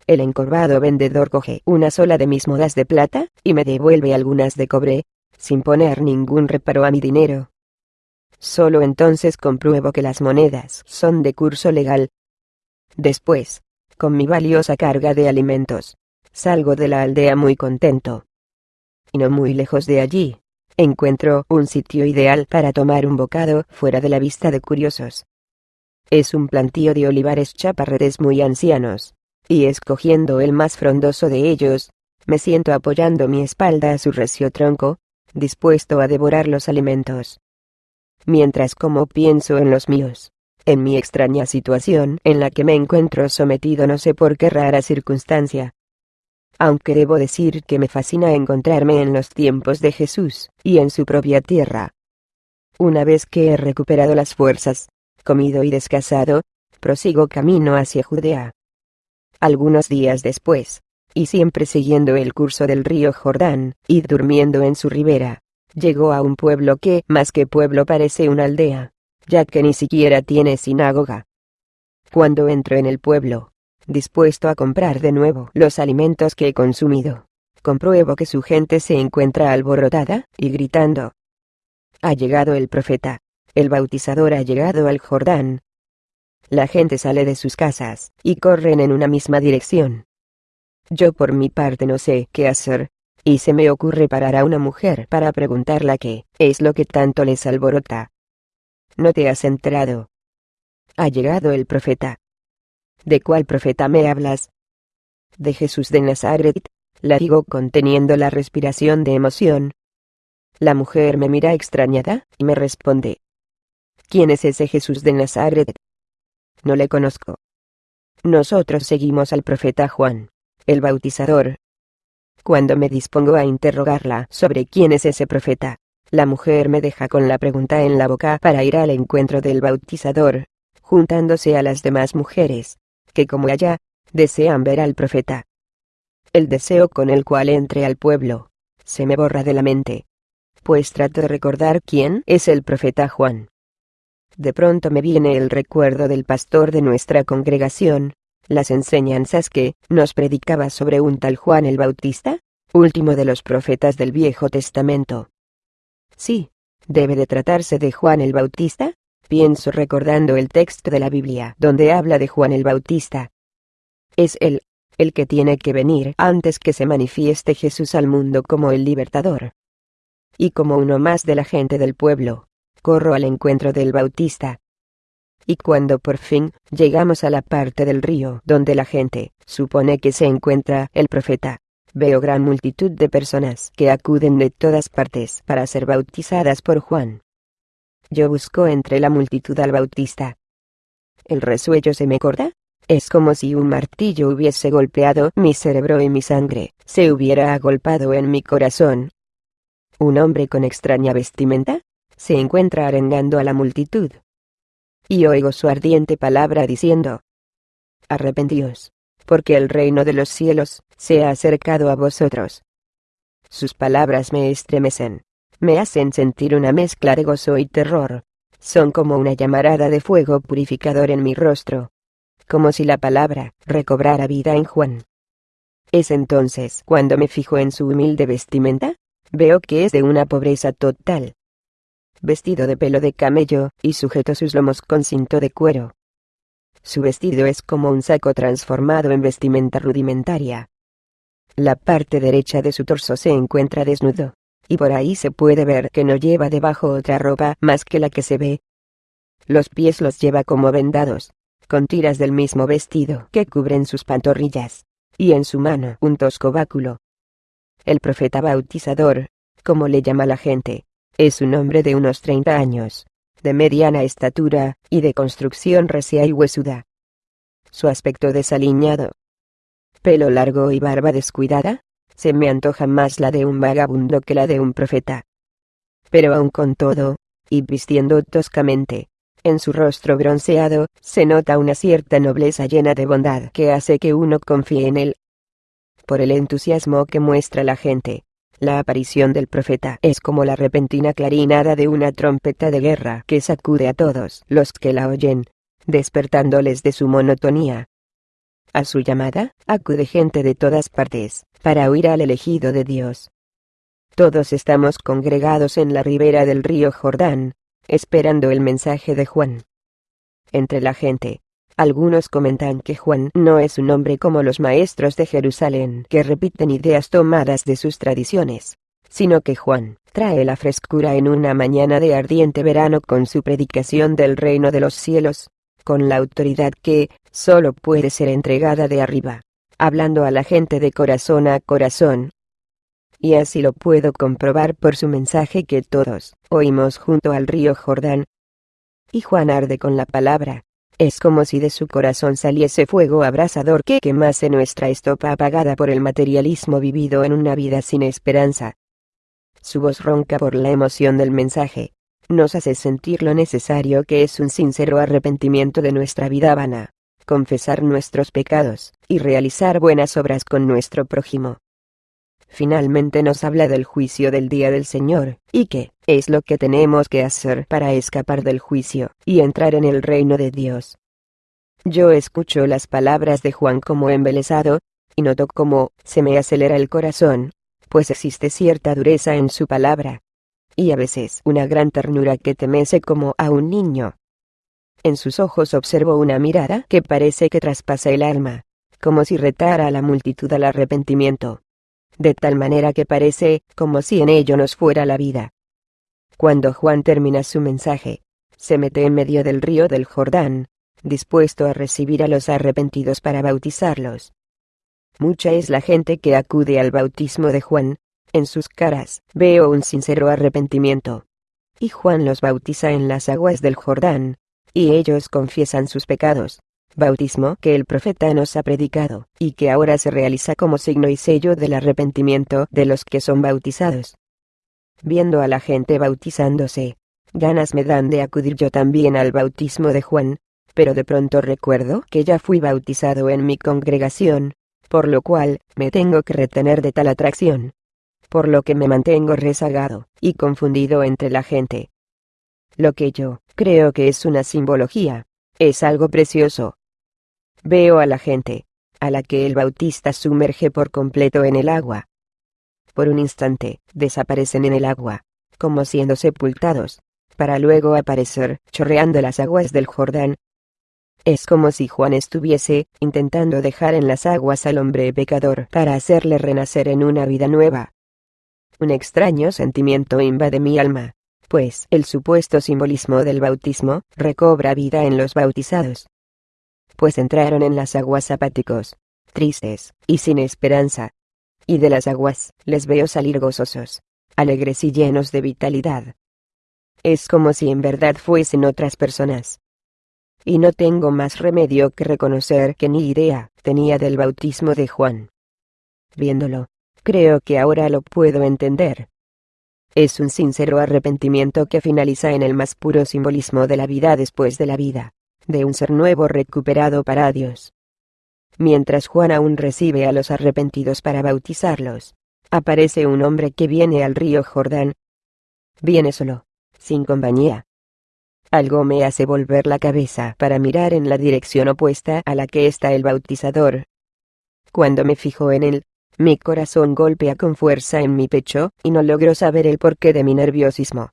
El encorvado vendedor coge una sola de mis modas de plata, y me devuelve algunas de cobre, sin poner ningún reparo a mi dinero. Solo entonces compruebo que las monedas son de curso legal. Después, con mi valiosa carga de alimentos, salgo de la aldea muy contento. Y no muy lejos de allí, encuentro un sitio ideal para tomar un bocado fuera de la vista de curiosos. Es un plantío de olivares chaparretes muy ancianos, y escogiendo el más frondoso de ellos, me siento apoyando mi espalda a su recio tronco, dispuesto a devorar los alimentos. Mientras como pienso en los míos, en mi extraña situación en la que me encuentro sometido no sé por qué rara circunstancia. Aunque debo decir que me fascina encontrarme en los tiempos de Jesús, y en su propia tierra. Una vez que he recuperado las fuerzas, comido y descansado, prosigo camino hacia Judea. Algunos días después, y siempre siguiendo el curso del río Jordán, y durmiendo en su ribera, llegó a un pueblo que, más que pueblo, parece una aldea, ya que ni siquiera tiene sinagoga. Cuando entro en el pueblo, dispuesto a comprar de nuevo los alimentos que he consumido, compruebo que su gente se encuentra alborotada y gritando. Ha llegado el profeta, el bautizador ha llegado al Jordán, la gente sale de sus casas, y corren en una misma dirección. Yo por mi parte no sé qué hacer, y se me ocurre parar a una mujer para preguntarla qué es lo que tanto les alborota. No te has enterado. Ha llegado el profeta. ¿De cuál profeta me hablas? De Jesús de Nazaret, la digo conteniendo la respiración de emoción. La mujer me mira extrañada, y me responde. ¿Quién es ese Jesús de Nazaret? No le conozco. Nosotros seguimos al profeta Juan, el bautizador. Cuando me dispongo a interrogarla sobre quién es ese profeta, la mujer me deja con la pregunta en la boca para ir al encuentro del bautizador, juntándose a las demás mujeres, que como ella, desean ver al profeta. El deseo con el cual entre al pueblo, se me borra de la mente. Pues trato de recordar quién es el profeta Juan. De pronto me viene el recuerdo del pastor de nuestra congregación, las enseñanzas que nos predicaba sobre un tal Juan el Bautista, último de los profetas del Viejo Testamento. Sí, debe de tratarse de Juan el Bautista, pienso recordando el texto de la Biblia donde habla de Juan el Bautista. Es él, el que tiene que venir antes que se manifieste Jesús al mundo como el libertador. Y como uno más de la gente del pueblo, corro al encuentro del Bautista. Y cuando por fin llegamos a la parte del río donde la gente supone que se encuentra el profeta, veo gran multitud de personas que acuden de todas partes para ser bautizadas por Juan. Yo busco entre la multitud al Bautista. El resuello se me corta. Es como si un martillo hubiese golpeado mi cerebro y mi sangre se hubiera agolpado en mi corazón. Un hombre con extraña vestimenta, se encuentra arengando a la multitud. Y oigo su ardiente palabra diciendo, Arrepentíos, porque el reino de los cielos se ha acercado a vosotros. Sus palabras me estremecen, me hacen sentir una mezcla de gozo y terror, son como una llamarada de fuego purificador en mi rostro, como si la palabra recobrara vida en Juan. Es entonces cuando me fijo en su humilde vestimenta, veo que es de una pobreza total, vestido de pelo de camello, y sujeto sus lomos con cinto de cuero. Su vestido es como un saco transformado en vestimenta rudimentaria. La parte derecha de su torso se encuentra desnudo, y por ahí se puede ver que no lleva debajo otra ropa más que la que se ve. Los pies los lleva como vendados, con tiras del mismo vestido que cubren sus pantorrillas, y en su mano un tosco báculo. El profeta bautizador, como le llama la gente, es un hombre de unos 30 años, de mediana estatura, y de construcción recia y huesuda. Su aspecto desaliñado, pelo largo y barba descuidada, se me antoja más la de un vagabundo que la de un profeta. Pero aun con todo, y vistiendo toscamente, en su rostro bronceado, se nota una cierta nobleza llena de bondad que hace que uno confíe en él. Por el entusiasmo que muestra la gente, la aparición del profeta es como la repentina clarinada de una trompeta de guerra que sacude a todos los que la oyen, despertándoles de su monotonía. A su llamada, acude gente de todas partes, para oír al elegido de Dios. Todos estamos congregados en la ribera del río Jordán, esperando el mensaje de Juan. Entre la gente, algunos comentan que Juan no es un hombre como los maestros de Jerusalén que repiten ideas tomadas de sus tradiciones, sino que Juan trae la frescura en una mañana de ardiente verano con su predicación del reino de los cielos, con la autoridad que solo puede ser entregada de arriba, hablando a la gente de corazón a corazón. Y así lo puedo comprobar por su mensaje que todos oímos junto al río Jordán. Y Juan arde con la palabra, es como si de su corazón saliese fuego abrasador que quemase nuestra estopa apagada por el materialismo vivido en una vida sin esperanza. Su voz ronca por la emoción del mensaje, nos hace sentir lo necesario que es un sincero arrepentimiento de nuestra vida vana, confesar nuestros pecados, y realizar buenas obras con nuestro prójimo. Finalmente nos habla del juicio del día del Señor, y qué es lo que tenemos que hacer para escapar del juicio, y entrar en el reino de Dios. Yo escucho las palabras de Juan como embelesado, y noto cómo se me acelera el corazón, pues existe cierta dureza en su palabra. Y a veces una gran ternura que temece como a un niño. En sus ojos observo una mirada que parece que traspasa el alma, como si retara a la multitud al arrepentimiento de tal manera que parece como si en ello nos fuera la vida. Cuando Juan termina su mensaje, se mete en medio del río del Jordán, dispuesto a recibir a los arrepentidos para bautizarlos. Mucha es la gente que acude al bautismo de Juan, en sus caras veo un sincero arrepentimiento. Y Juan los bautiza en las aguas del Jordán, y ellos confiesan sus pecados bautismo que el profeta nos ha predicado, y que ahora se realiza como signo y sello del arrepentimiento de los que son bautizados. Viendo a la gente bautizándose, ganas me dan de acudir yo también al bautismo de Juan, pero de pronto recuerdo que ya fui bautizado en mi congregación, por lo cual, me tengo que retener de tal atracción. Por lo que me mantengo rezagado, y confundido entre la gente. Lo que yo, creo que es una simbología, es algo precioso, Veo a la gente, a la que el bautista sumerge por completo en el agua. Por un instante, desaparecen en el agua, como siendo sepultados, para luego aparecer, chorreando las aguas del Jordán. Es como si Juan estuviese, intentando dejar en las aguas al hombre pecador para hacerle renacer en una vida nueva. Un extraño sentimiento invade mi alma, pues el supuesto simbolismo del bautismo recobra vida en los bautizados pues entraron en las aguas apáticos, tristes, y sin esperanza. Y de las aguas, les veo salir gozosos, alegres y llenos de vitalidad. Es como si en verdad fuesen otras personas. Y no tengo más remedio que reconocer que ni idea tenía del bautismo de Juan. Viéndolo, creo que ahora lo puedo entender. Es un sincero arrepentimiento que finaliza en el más puro simbolismo de la vida después de la vida de un ser nuevo recuperado para Dios. Mientras Juan aún recibe a los arrepentidos para bautizarlos, aparece un hombre que viene al río Jordán. Viene solo, sin compañía. Algo me hace volver la cabeza para mirar en la dirección opuesta a la que está el bautizador. Cuando me fijo en él, mi corazón golpea con fuerza en mi pecho, y no logro saber el porqué de mi nerviosismo.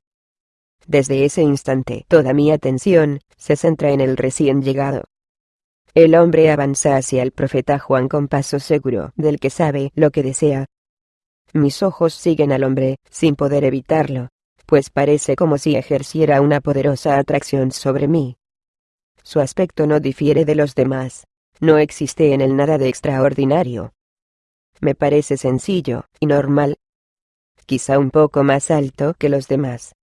Desde ese instante toda mi atención se centra en el recién llegado. El hombre avanza hacia el profeta Juan con paso seguro del que sabe lo que desea. Mis ojos siguen al hombre, sin poder evitarlo, pues parece como si ejerciera una poderosa atracción sobre mí. Su aspecto no difiere de los demás, no existe en él nada de extraordinario. Me parece sencillo y normal. Quizá un poco más alto que los demás.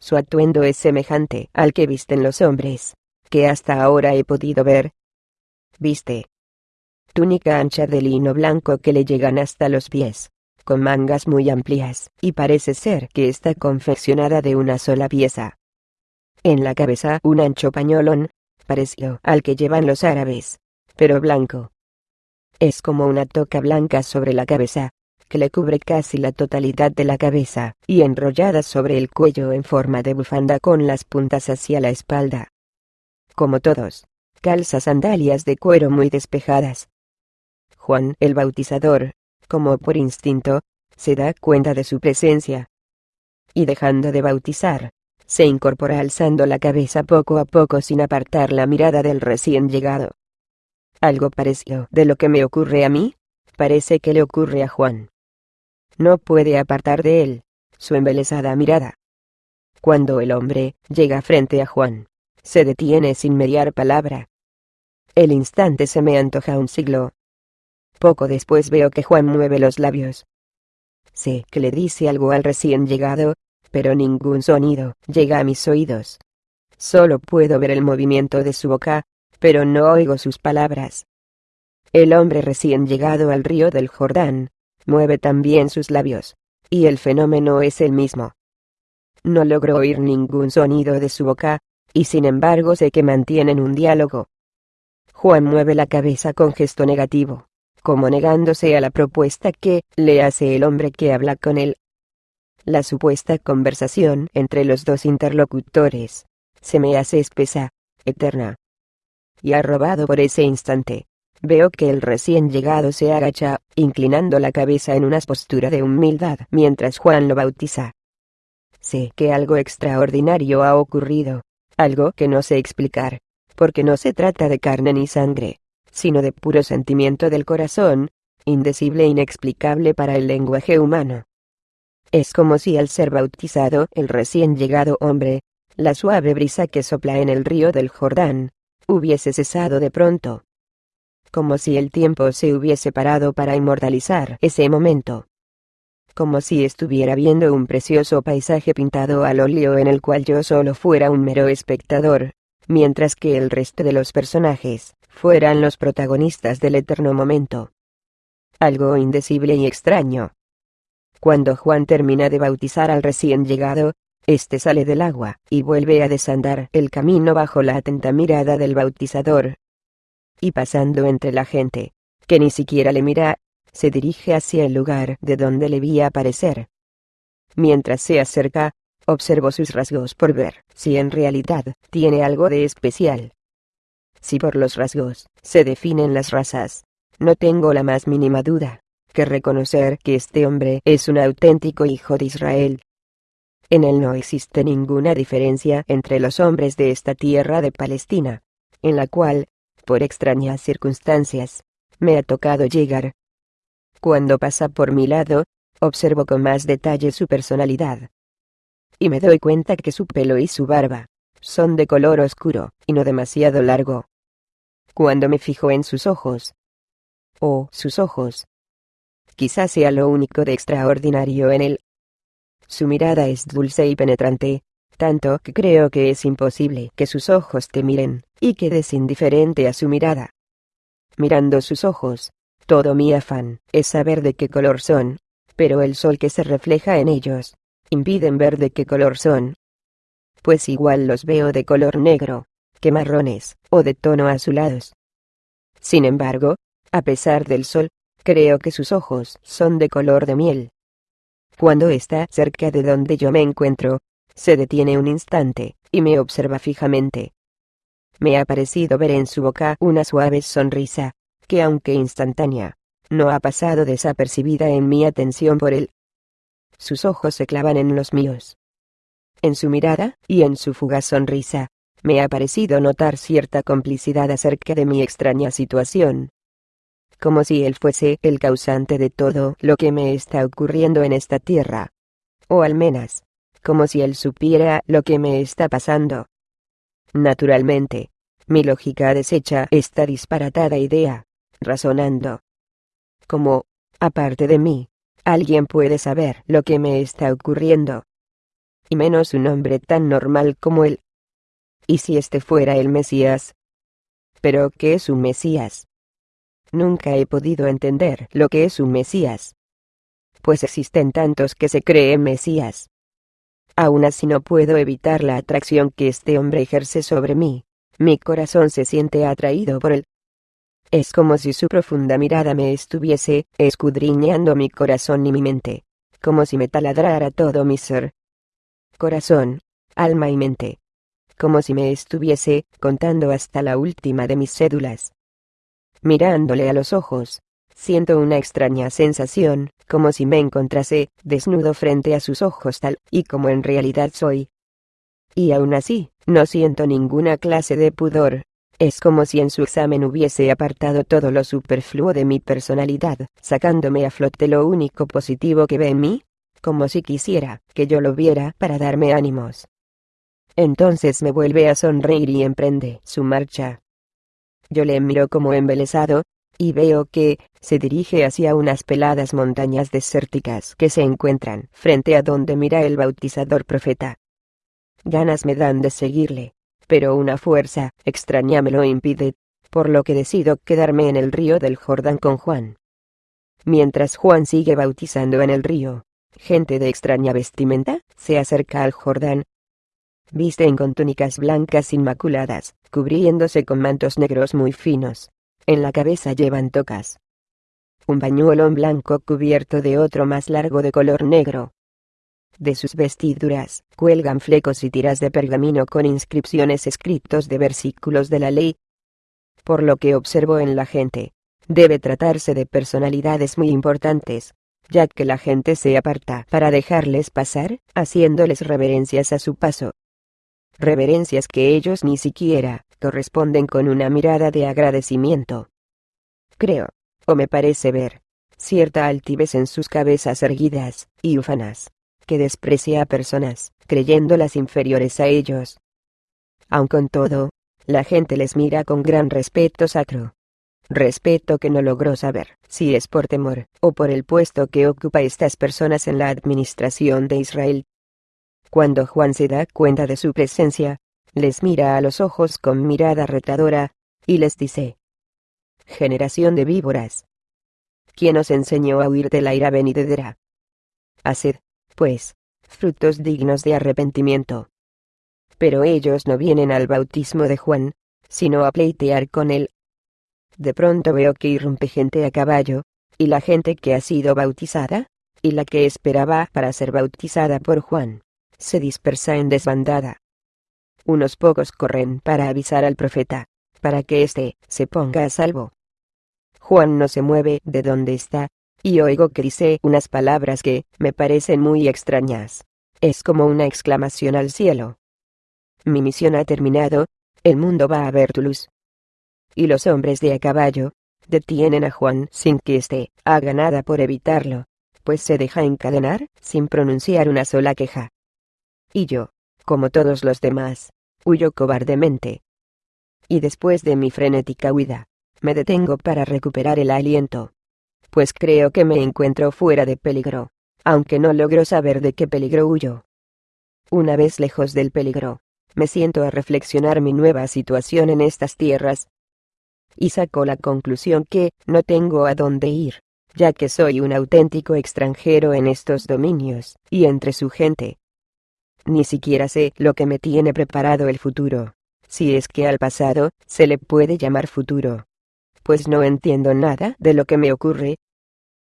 Su atuendo es semejante al que visten los hombres, que hasta ahora he podido ver. Viste. Túnica ancha de lino blanco que le llegan hasta los pies, con mangas muy amplias, y parece ser que está confeccionada de una sola pieza. En la cabeza un ancho pañolón, parecido al que llevan los árabes, pero blanco. Es como una toca blanca sobre la cabeza, que le cubre casi la totalidad de la cabeza, y enrollada sobre el cuello en forma de bufanda con las puntas hacia la espalda. Como todos, calza sandalias de cuero muy despejadas. Juan el Bautizador, como por instinto, se da cuenta de su presencia. Y dejando de bautizar, se incorpora alzando la cabeza poco a poco sin apartar la mirada del recién llegado. Algo parecido de lo que me ocurre a mí, parece que le ocurre a Juan. No puede apartar de él su embelesada mirada. Cuando el hombre llega frente a Juan, se detiene sin mediar palabra. El instante se me antoja un siglo. Poco después veo que Juan mueve los labios. Sé que le dice algo al recién llegado, pero ningún sonido llega a mis oídos. Solo puedo ver el movimiento de su boca, pero no oigo sus palabras. El hombre recién llegado al río del Jordán, mueve también sus labios, y el fenómeno es el mismo. No logro oír ningún sonido de su boca, y sin embargo sé que mantienen un diálogo. Juan mueve la cabeza con gesto negativo, como negándose a la propuesta que le hace el hombre que habla con él. La supuesta conversación entre los dos interlocutores se me hace espesa, eterna. Y arrobado por ese instante, veo que el recién llegado se agacha, inclinando la cabeza en una postura de humildad mientras Juan lo bautiza. Sé que algo extraordinario ha ocurrido, algo que no sé explicar, porque no se trata de carne ni sangre, sino de puro sentimiento del corazón, indecible e inexplicable para el lenguaje humano. Es como si al ser bautizado el recién llegado hombre, la suave brisa que sopla en el río del Jordán, hubiese cesado de pronto. Como si el tiempo se hubiese parado para inmortalizar ese momento. Como si estuviera viendo un precioso paisaje pintado al óleo en el cual yo solo fuera un mero espectador, mientras que el resto de los personajes fueran los protagonistas del eterno momento. Algo indecible y extraño, cuando Juan termina de bautizar al recién llegado, este sale del agua y vuelve a desandar el camino bajo la atenta mirada del bautizador. Y pasando entre la gente, que ni siquiera le mira, se dirige hacia el lugar de donde le vi aparecer. Mientras se acerca, observo sus rasgos por ver si en realidad tiene algo de especial. Si por los rasgos se definen las razas, no tengo la más mínima duda que reconocer que este hombre es un auténtico hijo de Israel. En él no existe ninguna diferencia entre los hombres de esta tierra de Palestina, en la cual, por extrañas circunstancias, me ha tocado llegar. Cuando pasa por mi lado, observo con más detalle su personalidad. Y me doy cuenta que su pelo y su barba son de color oscuro, y no demasiado largo. Cuando me fijo en sus ojos, oh, sus ojos, Quizás sea lo único de extraordinario en él. Su mirada es dulce y penetrante, tanto que creo que es imposible que sus ojos te miren, y quedes indiferente a su mirada. Mirando sus ojos, todo mi afán es saber de qué color son, pero el sol que se refleja en ellos, impiden ver de qué color son. Pues igual los veo de color negro, que marrones, o de tono azulados. Sin embargo, a pesar del sol, Creo que sus ojos son de color de miel. Cuando está cerca de donde yo me encuentro, se detiene un instante, y me observa fijamente. Me ha parecido ver en su boca una suave sonrisa, que aunque instantánea, no ha pasado desapercibida en mi atención por él. Sus ojos se clavan en los míos. En su mirada, y en su fugaz sonrisa, me ha parecido notar cierta complicidad acerca de mi extraña situación, como si él fuese el causante de todo lo que me está ocurriendo en esta tierra. O al menos, como si él supiera lo que me está pasando. Naturalmente, mi lógica desecha esta disparatada idea, razonando. Como, aparte de mí, alguien puede saber lo que me está ocurriendo. Y menos un hombre tan normal como él. ¿Y si este fuera el Mesías? ¿Pero qué es un Mesías? Nunca he podido entender lo que es un Mesías. Pues existen tantos que se creen Mesías. Aún así no puedo evitar la atracción que este hombre ejerce sobre mí. Mi corazón se siente atraído por él. Es como si su profunda mirada me estuviese escudriñando mi corazón y mi mente, como si me taladrara todo mi ser. Corazón, alma y mente. Como si me estuviese contando hasta la última de mis cédulas. Mirándole a los ojos, siento una extraña sensación, como si me encontrase desnudo frente a sus ojos tal y como en realidad soy. Y aún así, no siento ninguna clase de pudor, es como si en su examen hubiese apartado todo lo superfluo de mi personalidad, sacándome a flote lo único positivo que ve en mí, como si quisiera que yo lo viera para darme ánimos. Entonces me vuelve a sonreír y emprende su marcha. Yo le miro como embelesado, y veo que se dirige hacia unas peladas montañas desérticas que se encuentran frente a donde mira el bautizador profeta. Ganas me dan de seguirle, pero una fuerza extraña me lo impide, por lo que decido quedarme en el río del Jordán con Juan. Mientras Juan sigue bautizando en el río, gente de extraña vestimenta se acerca al Jordán. Visten con túnicas blancas inmaculadas, cubriéndose con mantos negros muy finos. En la cabeza llevan tocas. Un pañuelo blanco cubierto de otro más largo de color negro, de sus vestiduras, cuelgan flecos y tiras de pergamino con inscripciones escritos de versículos de la ley. Por lo que observo en la gente, debe tratarse de personalidades muy importantes, ya que la gente se aparta para dejarles pasar, haciéndoles reverencias a su paso. Reverencias que ellos ni siquiera corresponden con una mirada de agradecimiento. Creo, o me parece ver, cierta altivez en sus cabezas erguidas y ufanas que desprecia a personas, creyéndolas inferiores a ellos. Aun con todo, la gente les mira con gran respeto sacro. Respeto que no logró saber si es por temor o por el puesto que ocupa estas personas en la administración de Israel. Cuando Juan se da cuenta de su presencia, les mira a los ojos con mirada retadora, y les dice, Generación de víboras. ¿Quién os enseñó a huir de la ira venidera? Haced, pues, frutos dignos de arrepentimiento. Pero ellos no vienen al bautismo de Juan, sino a pleitear con él. De pronto veo que irrumpe gente a caballo, y la gente que ha sido bautizada, y la que esperaba para ser bautizada por Juan, se dispersa en desbandada. Unos pocos corren para avisar al profeta, para que éste se ponga a salvo. Juan no se mueve de donde está, y oigo que dice unas palabras que me parecen muy extrañas. Es como una exclamación al cielo. Mi misión ha terminado, el mundo va a ver tu luz. Y los hombres de a caballo, detienen a Juan sin que éste haga nada por evitarlo, pues se deja encadenar sin pronunciar una sola queja. Y yo, como todos los demás, huyo cobardemente. Y después de mi frenética huida, me detengo para recuperar el aliento pues creo que me encuentro fuera de peligro, aunque no logro saber de qué peligro huyo. Una vez lejos del peligro, me siento a reflexionar mi nueva situación en estas tierras. Y saco la conclusión que no tengo a dónde ir, ya que soy un auténtico extranjero en estos dominios, y entre su gente. Ni siquiera sé lo que me tiene preparado el futuro, si es que al pasado se le puede llamar futuro pues no entiendo nada de lo que me ocurre.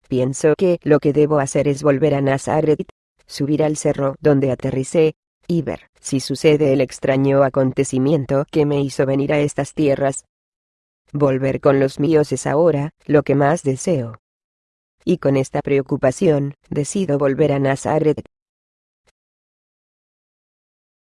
Pienso que lo que debo hacer es volver a Nazaret, subir al cerro donde aterricé, y ver si sucede el extraño acontecimiento que me hizo venir a estas tierras. Volver con los míos es ahora lo que más deseo. Y con esta preocupación, decido volver a Nazaret.